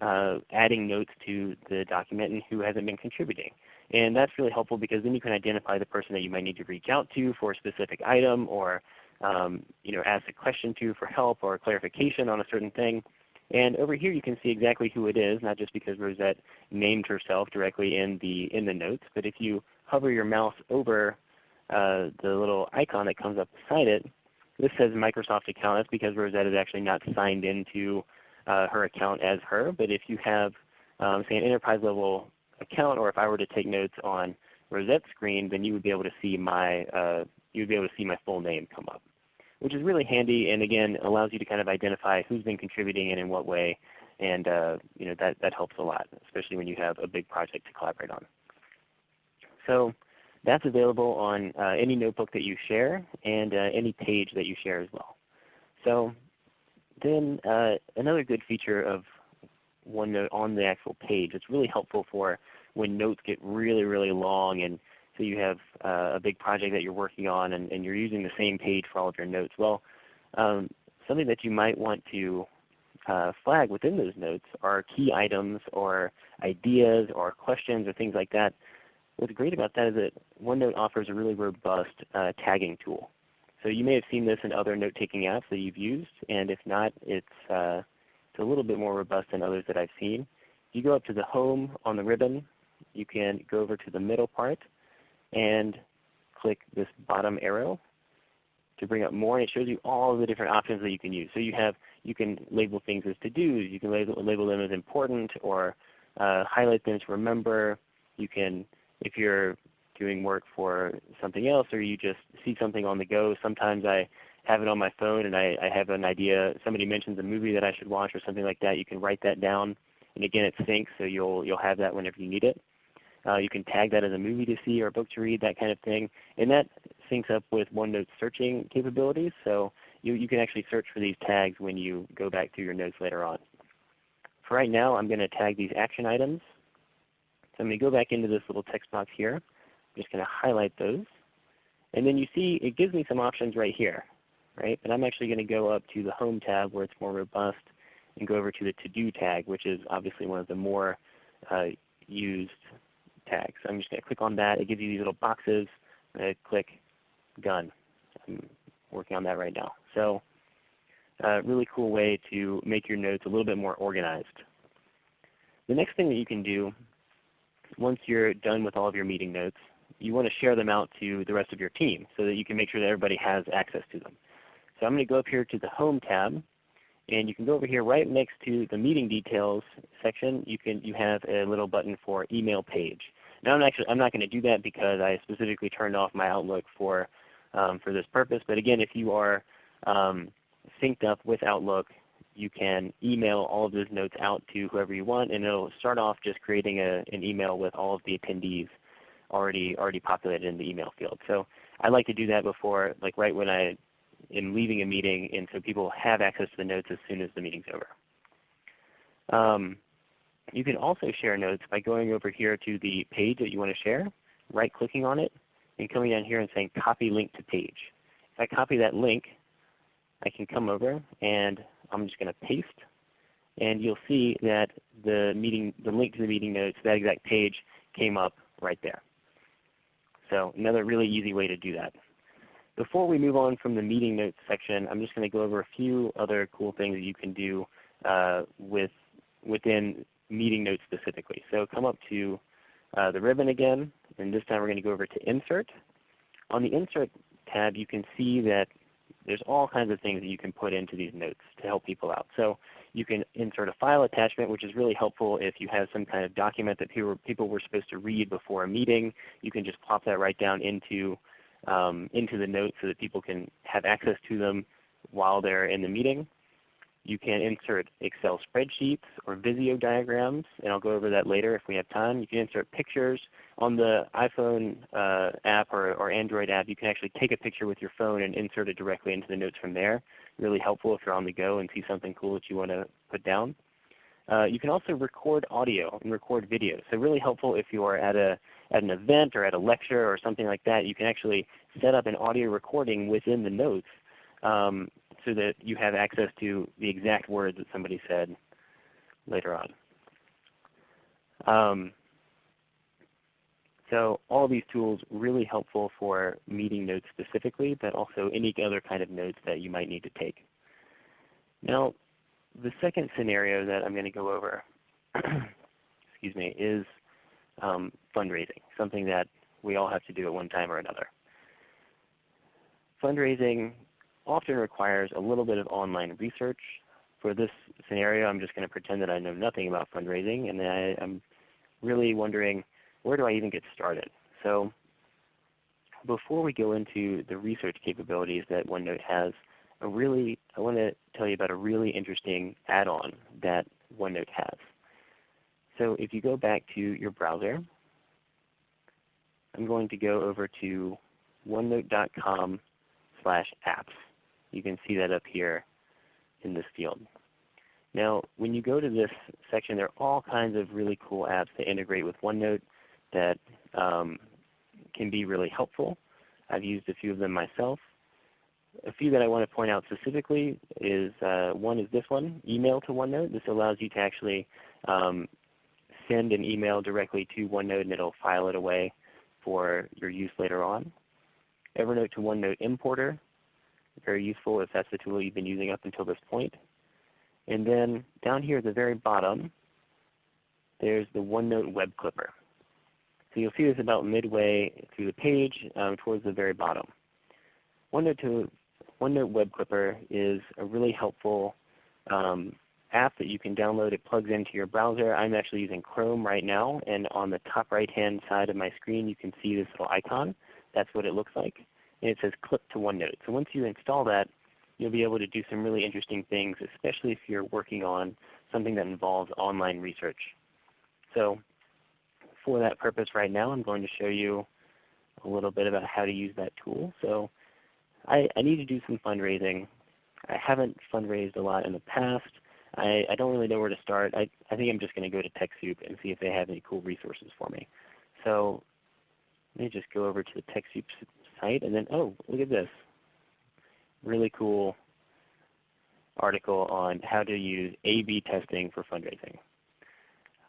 uh, adding notes to the document and who hasn't been contributing. And that's really helpful because then you can identify the person that you might need to reach out to for a specific item or um, you know, ask a question to for help or clarification on a certain thing. And over here you can see exactly who it is, not just because Rosette named herself directly in the, in the notes, but if you hover your mouse over uh, the little icon that comes up beside it, this says Microsoft account. That's because Rosette is actually not signed into uh, her account as her. But if you have um, say an enterprise level account, or if I were to take notes on Rosette's screen, then you would be able to see my uh, you would be able to see my full name come up. which is really handy and again allows you to kind of identify who's been contributing and in what way. And uh, you know, that, that helps a lot, especially when you have a big project to collaborate on. So that's available on uh, any notebook that you share and uh, any page that you share as well. So then uh, another good feature of OneNote on the actual page, it's really helpful for when notes get really, really long and so you have uh, a big project that you're working on and, and, you're using the same page for all of your notes. Well, um, something that you might want to uh, flag within those notes are key items or ideas or questions or things like that. What's great about that is that OneNote offers a really robust uh, tagging tool. So you may have seen this in other note-taking apps that you've used, and if not, it's, uh, it's a little bit more robust than others that I've seen. If you go up to the Home on the ribbon, you can go over to the middle part and click this bottom arrow to bring up more, and it shows you all the different options that you can use. So you have you can label things as to-dos, you can label, label them as important, or uh, highlight them to remember. You can, if you're doing work for something else or you just see something on the go, sometimes I have it on my phone and I, I have an idea, somebody mentions a movie that I should watch or something like that, you can write that down. And again it syncs so you'll, you'll have that whenever you need it. Uh, you can tag that as a movie to see or a book to read, that kind of thing. And that syncs up with OneNote's searching capabilities. So you, you can actually search for these tags when you go back through your notes later on. For right now I'm going to tag these action items. So I'm going to go back into this little text box here. I'm just going to highlight those. And then you see it gives me some options right here. Right? But I'm actually going to go up to the Home tab where it's more robust and go over to the To-Do tag which is obviously one of the more uh, used tags. So I'm just going to click on that. It gives you these little boxes. I'm going to click Done. I'm working on that right now. So uh, really cool way to make your notes a little bit more organized. The next thing that you can do once you're done with all of your meeting notes, you want to share them out to the rest of your team so that you can make sure that everybody has access to them. So I'm going to go up here to the Home tab and you can go over here right next to the meeting details section. You can you have a little button for email page. Now I'm actually I'm not going to do that because I specifically turned off my Outlook for um, for this purpose. But again, if you are um, synced up with Outlook, you can email all of those notes out to whoever you want, and it'll start off just creating a, an email with all of the attendees already already populated in the email field. So I like to do that before, like right when I am leaving a meeting, and so people have access to the notes as soon as the meeting's over. Um, you can also share notes by going over here to the page that you want to share, right clicking on it, and coming down here and saying copy link to page. If I copy that link, I can come over and I'm just going to paste. And you'll see that the meeting, the link to the meeting notes, that exact page came up right there. So another really easy way to do that. Before we move on from the meeting notes section, I'm just going to go over a few other cool things that you can do uh, with, within meeting notes specifically. So come up to uh, the ribbon again, and this time we're going to go over to Insert. On the Insert tab you can see that there's all kinds of things that you can put into these notes to help people out. So you can insert a file attachment which is really helpful if you have some kind of document that people, people were supposed to read before a meeting. You can just plop that right down into, um, into the notes so that people can have access to them while they're in the meeting. You can insert Excel spreadsheets or Visio diagrams, and I'll go over that later if we have time. You can insert pictures. On the iPhone uh, app or, or Android app, you can actually take a picture with your phone and insert it directly into the notes from there. Really helpful if you're on the go and see something cool that you want to put down. Uh, you can also record audio and record video. So really helpful if you are at, a, at an event or at a lecture or something like that. You can actually set up an audio recording within the notes um, so that you have access to the exact words that somebody said later on. Um, so all these tools really helpful for meeting notes specifically, but also any other kind of notes that you might need to take. Now the second scenario that I'm going to go over excuse me, is um, fundraising, something that we all have to do at one time or another. Fundraising often requires a little bit of online research. For this scenario, I'm just going to pretend that I know nothing about fundraising, and I, I'm really wondering where do I even get started? So before we go into the research capabilities that OneNote has, a really, I want to tell you about a really interesting add-on that OneNote has. So if you go back to your browser, I'm going to go over to onenote.com slash apps. You can see that up here in this field. Now when you go to this section, there are all kinds of really cool apps that integrate with OneNote that um, can be really helpful. I've used a few of them myself. A few that I want to point out specifically is uh, one is this one, Email to OneNote. This allows you to actually um, send an email directly to OneNote and it will file it away for your use later on. Evernote to OneNote Importer, very useful if that's the tool you've been using up until this point. And then down here at the very bottom, there's the OneNote Web Clipper. So you'll see this about midway through the page um, towards the very bottom. OneNote, to, OneNote Web Clipper is a really helpful um, app that you can download. It plugs into your browser. I'm actually using Chrome right now, and on the top right hand side of my screen you can see this little icon. That's what it looks like. And it says Clip to OneNote. So once you install that, you'll be able to do some really interesting things, especially if you're working on something that involves online research. So for that purpose right now I'm going to show you a little bit about how to use that tool. So I, I need to do some fundraising. I haven't fundraised a lot in the past. I, I don't really know where to start. I, I think I'm just going to go to TechSoup and see if they have any cool resources for me. So let me just go over to the TechSoup site and then, oh, look at this. Really cool article on how to use A-B testing for fundraising.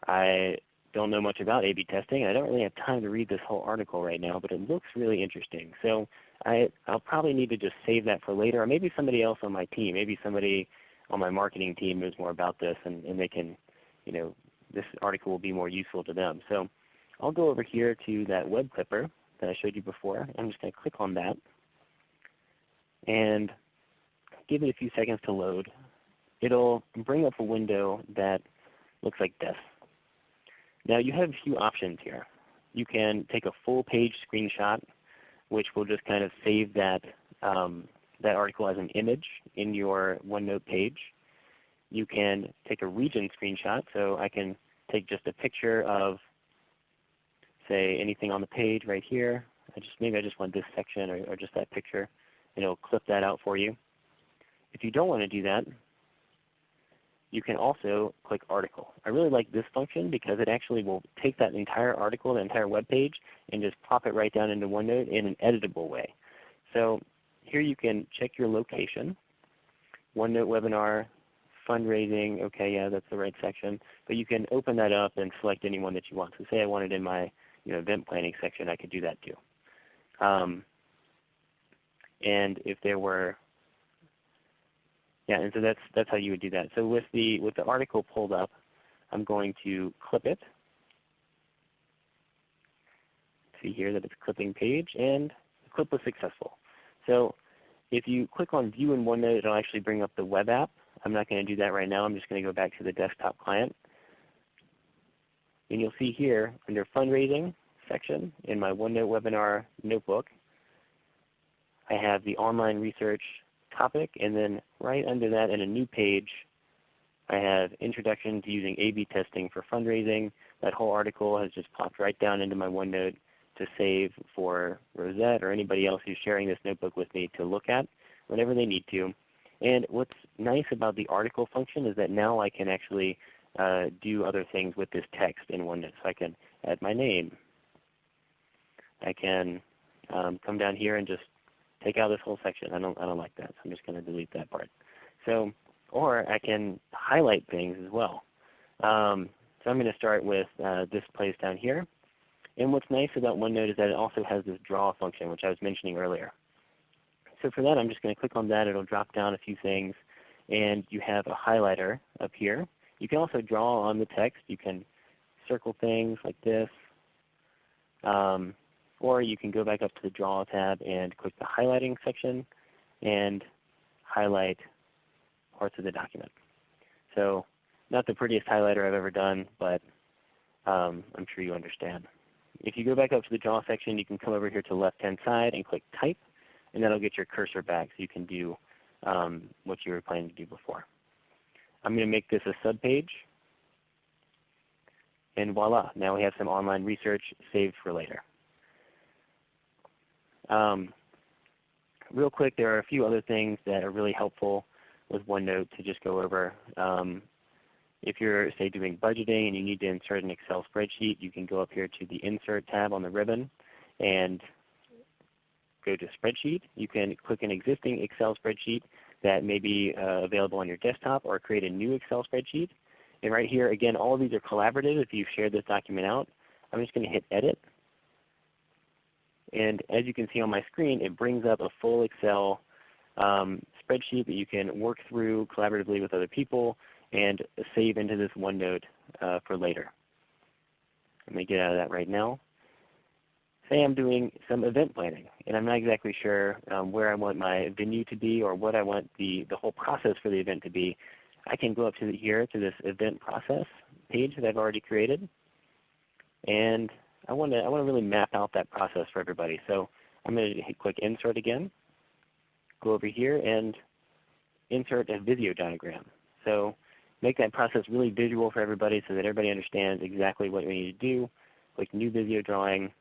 I don't know much about A-B testing. I don't really have time to read this whole article right now, but it looks really interesting. So I, I'll probably need to just save that for later, or maybe somebody else on my team, maybe somebody on my marketing team knows more about this and, and they can, you know, this article will be more useful to them. So I'll go over here to that web clipper that I showed you before. I'm just going to click on that and give it a few seconds to load. It'll bring up a window that looks like this. Now you have a few options here. You can take a full page screenshot which will just kind of save that um, that article as an image in your OneNote page. You can take a region screenshot. So I can take just a picture of say anything on the page right here. I just maybe I just want this section or, or just that picture and it will clip that out for you. If you don't want to do that, you can also click article. I really like this function because it actually will take that entire article, the entire web page, and just pop it right down into OneNote in an editable way. So here you can check your location. OneNote webinar, fundraising, okay, yeah, that's the right section. But you can open that up and select any one that you want. So say I wanted in my you know, event planning section, I could do that too. Um, and if there were, yeah, and so that's that's how you would do that. So with the with the article pulled up, I'm going to clip it. See here that it's clipping page, and the clip was successful. So if you click on View in OneNote, it will actually bring up the web app. I'm not going to do that right now. I'm just going to go back to the desktop client. And you'll see here under Fundraising section in my OneNote webinar notebook, I have the online research topic, and then right under that in a new page, I have Introduction to Using A-B Testing for Fundraising. That whole article has just popped right down into my OneNote to save for Rosette or anybody else who's sharing this notebook with me to look at whenever they need to. And what's nice about the article function is that now I can actually uh, do other things with this text in OneNote. So I can add my name. I can um, come down here and just take out this whole section. I don't, I don't like that, so I'm just going to delete that part. So, or I can highlight things as well. Um, so I'm going to start with uh, this place down here. And what's nice about OneNote is that it also has this draw function which I was mentioning earlier. So for that I'm just going to click on that. It will drop down a few things. And you have a highlighter up here. You can also draw on the text. You can circle things like this. Um, or you can go back up to the Draw tab and click the highlighting section and highlight parts of the document. So not the prettiest highlighter I've ever done, but um, I'm sure you understand. If you go back up to the Draw section, you can come over here to the left-hand side and click Type, and that will get your cursor back so you can do um, what you were planning to do before. I'm going to make this a subpage. And voila, now we have some online research saved for later. Um, real quick, there are a few other things that are really helpful with OneNote to just go over. Um, if you're say doing budgeting and you need to insert an Excel spreadsheet, you can go up here to the Insert tab on the ribbon and go to Spreadsheet. You can click an existing Excel spreadsheet that may be uh, available on your desktop or create a new Excel spreadsheet. And right here, again, all of these are collaborative if you've shared this document out. I'm just going to hit Edit. And as you can see on my screen, it brings up a full Excel um, spreadsheet that you can work through collaboratively with other people and save into this OneNote uh, for later. Let me get out of that right now. Say I'm doing some event planning and I'm not exactly sure um, where I want my venue to be or what I want the, the whole process for the event to be. I can go up to here to this event process page that I've already created. And I want to I want to really map out that process for everybody. So I'm going to hit click Insert again. Go over here and insert a Visio diagram. So make that process really visual for everybody so that everybody understands exactly what we need to do. Click New Visio Drawing,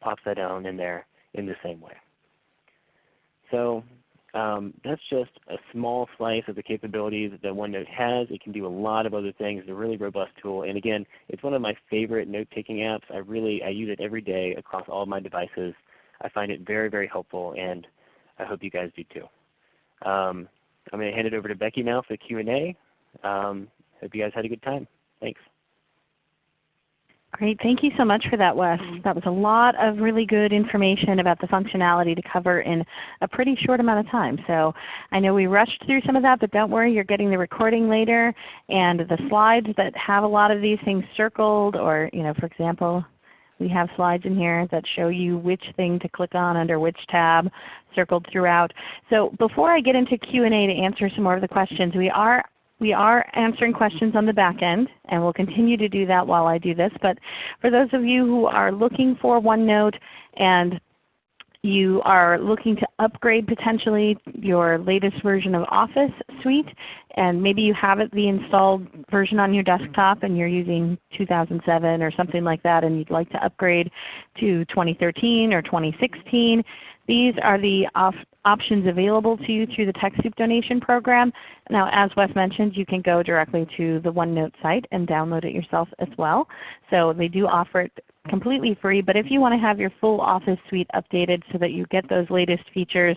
pops that down in there in the same way. So um, that's just a small slice of the capabilities that OneNote has. It can do a lot of other things. It's a really robust tool. And again, it's one of my favorite note-taking apps. I really I use it every day across all my devices. I find it very, very helpful, and I hope you guys do too. Um, I'm going to hand it over to Becky now for the Q&A. Um, hope you guys had a good time. Thanks. Great. Thank you so much for that, Wes. That was a lot of really good information about the functionality to cover in a pretty short amount of time. So I know we rushed through some of that, but don't worry, you're getting the recording later. And the slides that have a lot of these things circled or, you know, for example, we have slides in here that show you which thing to click on under which tab circled throughout. So before I get into Q&A to answer some more of the questions, we are we are answering questions on the back end, and we'll continue to do that while I do this. But for those of you who are looking for OneNote and you are looking to upgrade potentially your latest version of Office Suite, and maybe you have it the installed version on your desktop and you're using 2007 or something like that and you'd like to upgrade to 2013 or 2016, these are the options available to you through the TechSoup donation program. Now as Wes mentioned, you can go directly to the OneNote site and download it yourself as well. So they do offer it completely free, but if you want to have your full Office suite updated so that you get those latest features,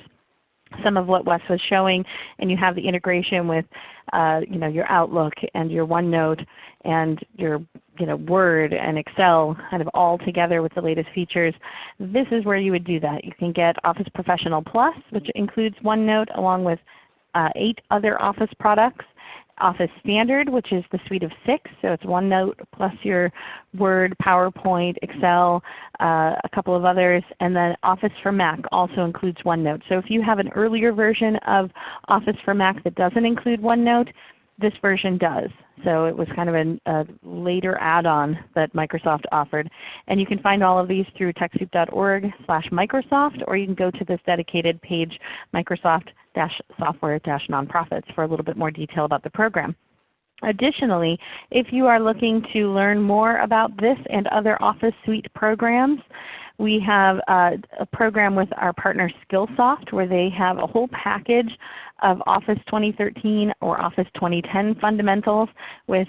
some of what Wes was showing, and you have the integration with uh, you know, your Outlook and your OneNote and your you know, Word and Excel kind of all together with the latest features, this is where you would do that. You can get Office Professional Plus, which includes OneNote along with uh, 8 other Office products. Office Standard, which is the suite of six. So it's OneNote plus your Word, PowerPoint, Excel, uh, a couple of others. And then Office for Mac also includes OneNote. So if you have an earlier version of Office for Mac that doesn't include OneNote, this version does. So it was kind of a, a later add-on that Microsoft offered. And you can find all of these through TechSoup.org slash Microsoft, or you can go to this dedicated page, Microsoft-software-nonprofits for a little bit more detail about the program. Additionally, if you are looking to learn more about this and other Office Suite programs, we have uh, a program with our partner Skillsoft where they have a whole package of Office 2013 or Office 2010 fundamentals with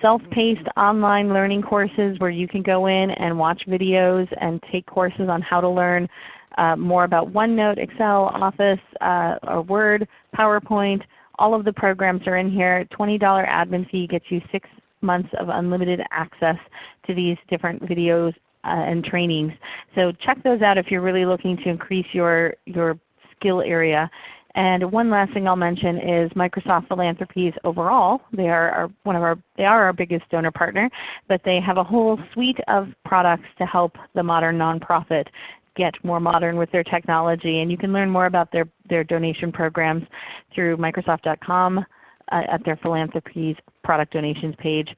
self-paced online learning courses where you can go in and watch videos and take courses on how to learn uh, more about OneNote, Excel, Office, uh, or Word, PowerPoint. All of the programs are in here. $20 admin fee gets you 6 months of unlimited access to these different videos uh, and trainings. So check those out if you're really looking to increase your, your skill area. And one last thing I'll mention is Microsoft Philanthropies overall. They are our, one of our, they are our biggest donor partner, but they have a whole suite of products to help the modern nonprofit get more modern with their technology. And you can learn more about their, their donation programs through Microsoft.com uh, at their Philanthropies product donations page.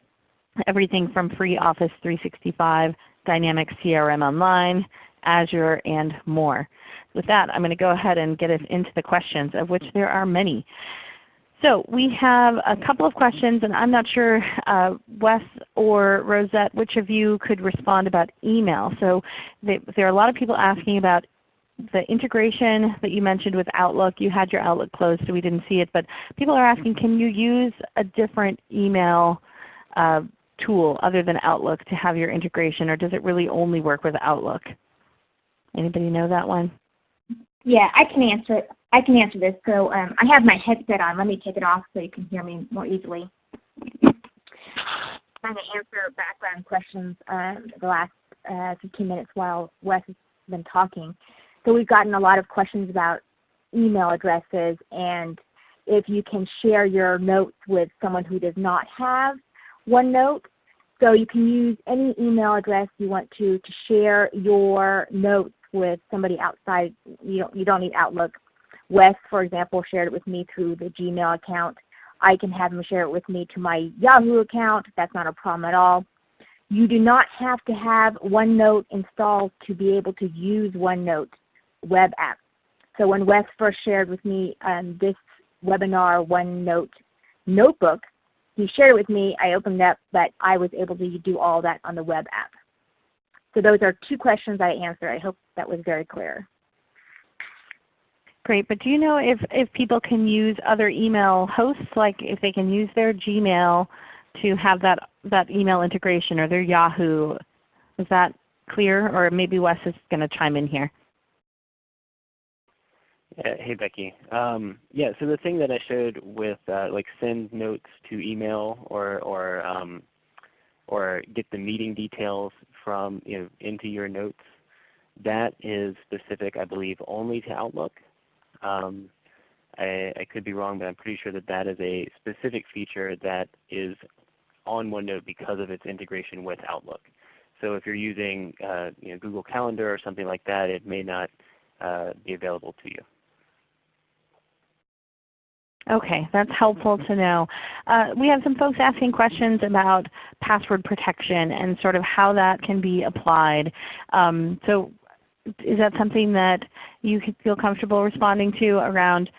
Everything from free Office 365 Dynamics CRM Online, Azure, and more. with that, I'm going to go ahead and get us into the questions, of which there are many. So we have a couple of questions, and I'm not sure, uh, Wes or Rosette, which of you could respond about email. So they, there are a lot of people asking about the integration that you mentioned with Outlook. You had your Outlook closed so we didn't see it, but people are asking can you use a different email uh, tool other than Outlook to have your integration or does it really only work with Outlook? Anybody know that one? Yeah, I can answer it. I can answer this. So um, I have my headset on. Let me take it off so you can hear me more easily. I'm going to answer background questions um, the last uh, 15 minutes while Wes has been talking. So we've gotten a lot of questions about email addresses and if you can share your notes with someone who does not have OneNote. So you can use any email address you want to to share your notes with somebody outside. You don't, you don't need Outlook. Wes, for example, shared it with me through the Gmail account. I can have him share it with me to my Yahoo account. That's not a problem at all. You do not have to have OneNote installed to be able to use OneNote web app. So when Wes first shared with me um, this webinar OneNote notebook, he shared it with me. I opened it up, but I was able to do all that on the web app. So those are two questions I answered. I hope that was very clear. Great, but do you know if, if people can use other email hosts, like if they can use their Gmail to have that, that email integration or their Yahoo? Is that clear? Or maybe Wes is going to chime in here. Yeah, hey Becky. Um, yeah, so the thing that I showed with uh, like send notes to email or or um, or get the meeting details from you know into your notes, that is specific, I believe, only to Outlook. Um, I, I, could be wrong, but I'm pretty sure that that is a specific feature that is on OneNote because of its integration with Outlook. So if you're using uh, you know, Google Calendar or something like that, it may not uh, be available to you. Okay, that's helpful to know. Uh, we have some folks asking questions about password protection and sort of how that can be applied. Um, so is that something that you feel comfortable responding to around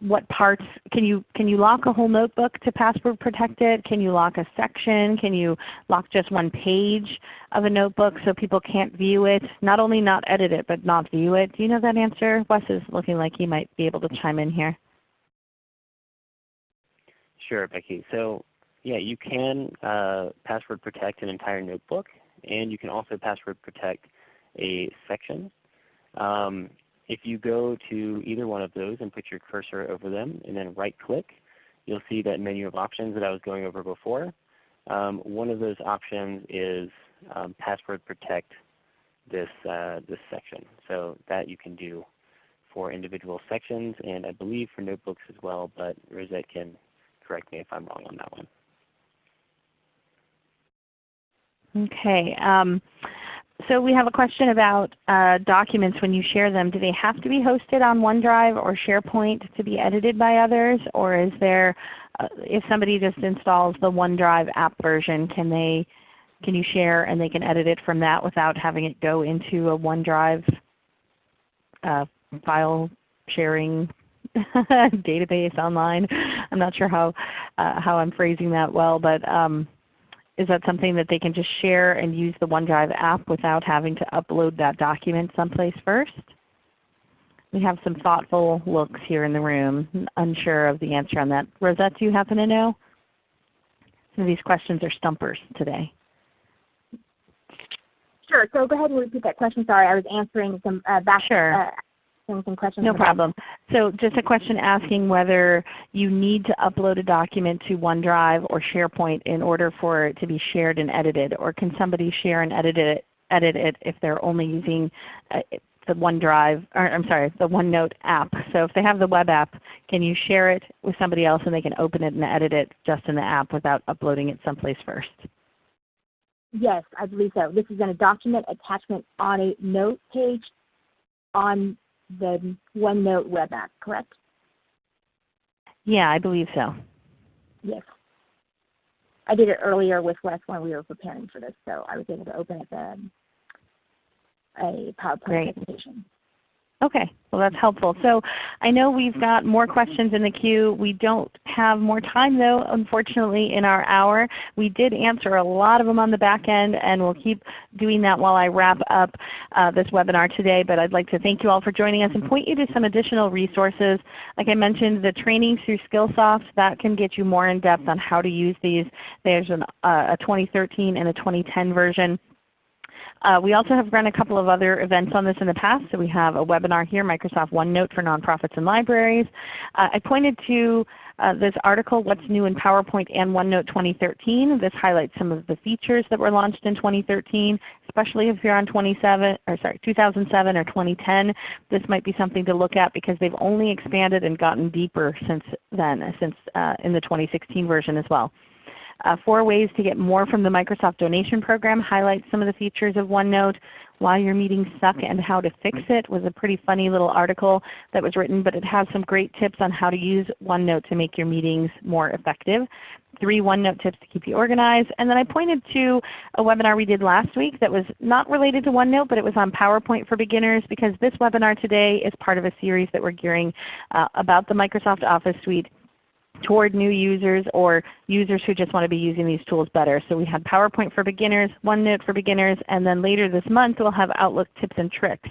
what parts, can you, can you lock a whole notebook to password protect it? Can you lock a section? Can you lock just one page of a notebook so people can't view it? Not only not edit it, but not view it. Do you know that answer? Wes is looking like he might be able to chime in here. Sure, Becky. So yeah, you can uh, password protect an entire notebook, and you can also password protect a section. Um, if you go to either one of those and put your cursor over them and then right click, you'll see that menu of options that I was going over before. Um, one of those options is um, password protect this, uh, this section. So that you can do for individual sections and I believe for notebooks as well, but Rosette can correct me if I'm wrong on that one. Okay. Um, so we have a question about uh, documents when you share them. Do they have to be hosted on OneDrive or SharePoint to be edited by others? Or is there, uh, if somebody just installs the OneDrive app version, can they can you share and they can edit it from that without having it go into a OneDrive uh, file sharing database online. I'm not sure how, uh, how I'm phrasing that well, but um, is that something that they can just share and use the OneDrive app without having to upload that document someplace first? We have some thoughtful looks here in the room, unsure of the answer on that. Rosette, do you happen to know? Some of these questions are stumpers today. Sure. So go ahead and repeat that question. Sorry, I was answering some uh, back, sure. uh, some questions. No problem. So just a question asking whether you need to upload a document to OneDrive or SharePoint in order for it to be shared and edited, or can somebody share and edit it, edit it if they're only using uh, the OneDrive, or I'm sorry, the OneNote app. So if they have the web app, can you share it with somebody else and they can open it and edit it just in the app without uploading it someplace first? Yes, I believe so. This is in a document attachment on a note page on the OneNote web app, correct? Yeah, I believe so. Yes. I did it earlier with Wes when we were preparing for this, so I was able to open up a, a PowerPoint Great. presentation. Okay, well that's helpful. So I know we've got more questions in the queue. We don't have more time though, unfortunately, in our hour. We did answer a lot of them on the back end, and we'll keep doing that while I wrap up uh, this webinar today. But I'd like to thank you all for joining us and point you to some additional resources. Like I mentioned, the training through Skillsoft, that can get you more in depth on how to use these. There's an, uh, a 2013 and a 2010 version. Uh, we also have run a couple of other events on this in the past. So we have a webinar here, Microsoft OneNote for Nonprofits and Libraries. Uh, I pointed to uh, this article, What's New in PowerPoint and OneNote 2013. This highlights some of the features that were launched in 2013, especially if you're on 27, or sorry, 2007 or 2010. This might be something to look at because they've only expanded and gotten deeper since then, since uh, in the 2016 version as well. Uh, four ways to get more from the Microsoft Donation Program highlights some of the features of OneNote. Why Your Meetings Suck and How to Fix It was a pretty funny little article that was written, but it has some great tips on how to use OneNote to make your meetings more effective. Three OneNote tips to keep you organized. And then I pointed to a webinar we did last week that was not related to OneNote, but it was on PowerPoint for beginners because this webinar today is part of a series that we're gearing uh, about the Microsoft Office Suite toward new users or users who just want to be using these tools better. So we had PowerPoint for beginners, OneNote for beginners, and then later this month we'll have Outlook tips and tricks.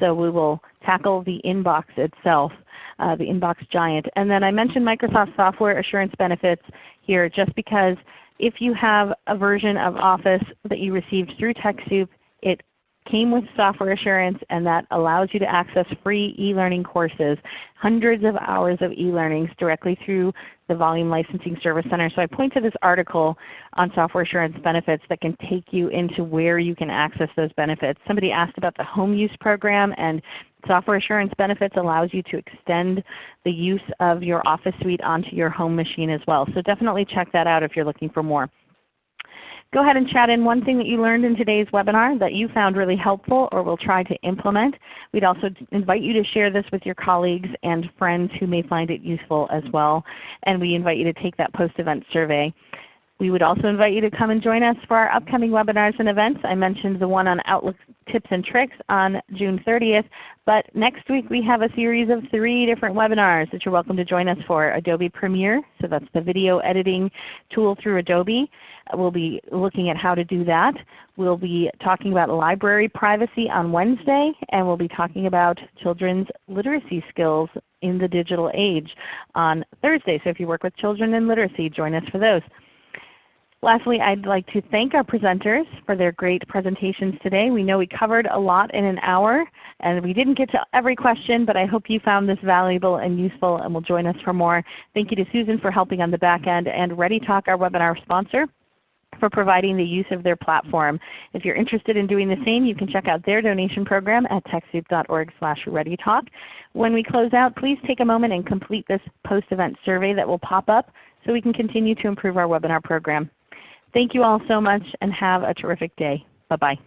So we will tackle the inbox itself, uh, the inbox giant. And then I mentioned Microsoft Software Assurance Benefits here just because if you have a version of Office that you received through TechSoup, it came with software assurance and that allows you to access free e-learning courses, hundreds of hours of e-learnings directly through the Volume Licensing Service Center. So I point to this article on software assurance benefits that can take you into where you can access those benefits. Somebody asked about the home use program and software assurance benefits allows you to extend the use of your Office Suite onto your home machine as well. So definitely check that out if you're looking for more. Go ahead and chat in one thing that you learned in today's webinar that you found really helpful or will try to implement. We'd also invite you to share this with your colleagues and friends who may find it useful as well. And we invite you to take that post-event survey. We would also invite you to come and join us for our upcoming webinars and events. I mentioned the one on Outlook tips and tricks on June 30th, but next week we have a series of three different webinars that you're welcome to join us for. Adobe Premiere, so that's the video editing tool through Adobe. We'll be looking at how to do that. We'll be talking about library privacy on Wednesday, and we'll be talking about children's literacy skills in the digital age on Thursday. So if you work with children in literacy, join us for those. Lastly, I'd like to thank our presenters for their great presentations today. We know we covered a lot in an hour, and we didn't get to every question, but I hope you found this valuable and useful and will join us for more. Thank you to Susan for helping on the back end, and ReadyTalk, our webinar sponsor, for providing the use of their platform. If you're interested in doing the same, you can check out their donation program at TechSoup.org slash ReadyTalk. When we close out, please take a moment and complete this post-event survey that will pop up so we can continue to improve our webinar program. Thank you all so much and have a terrific day. Bye-bye.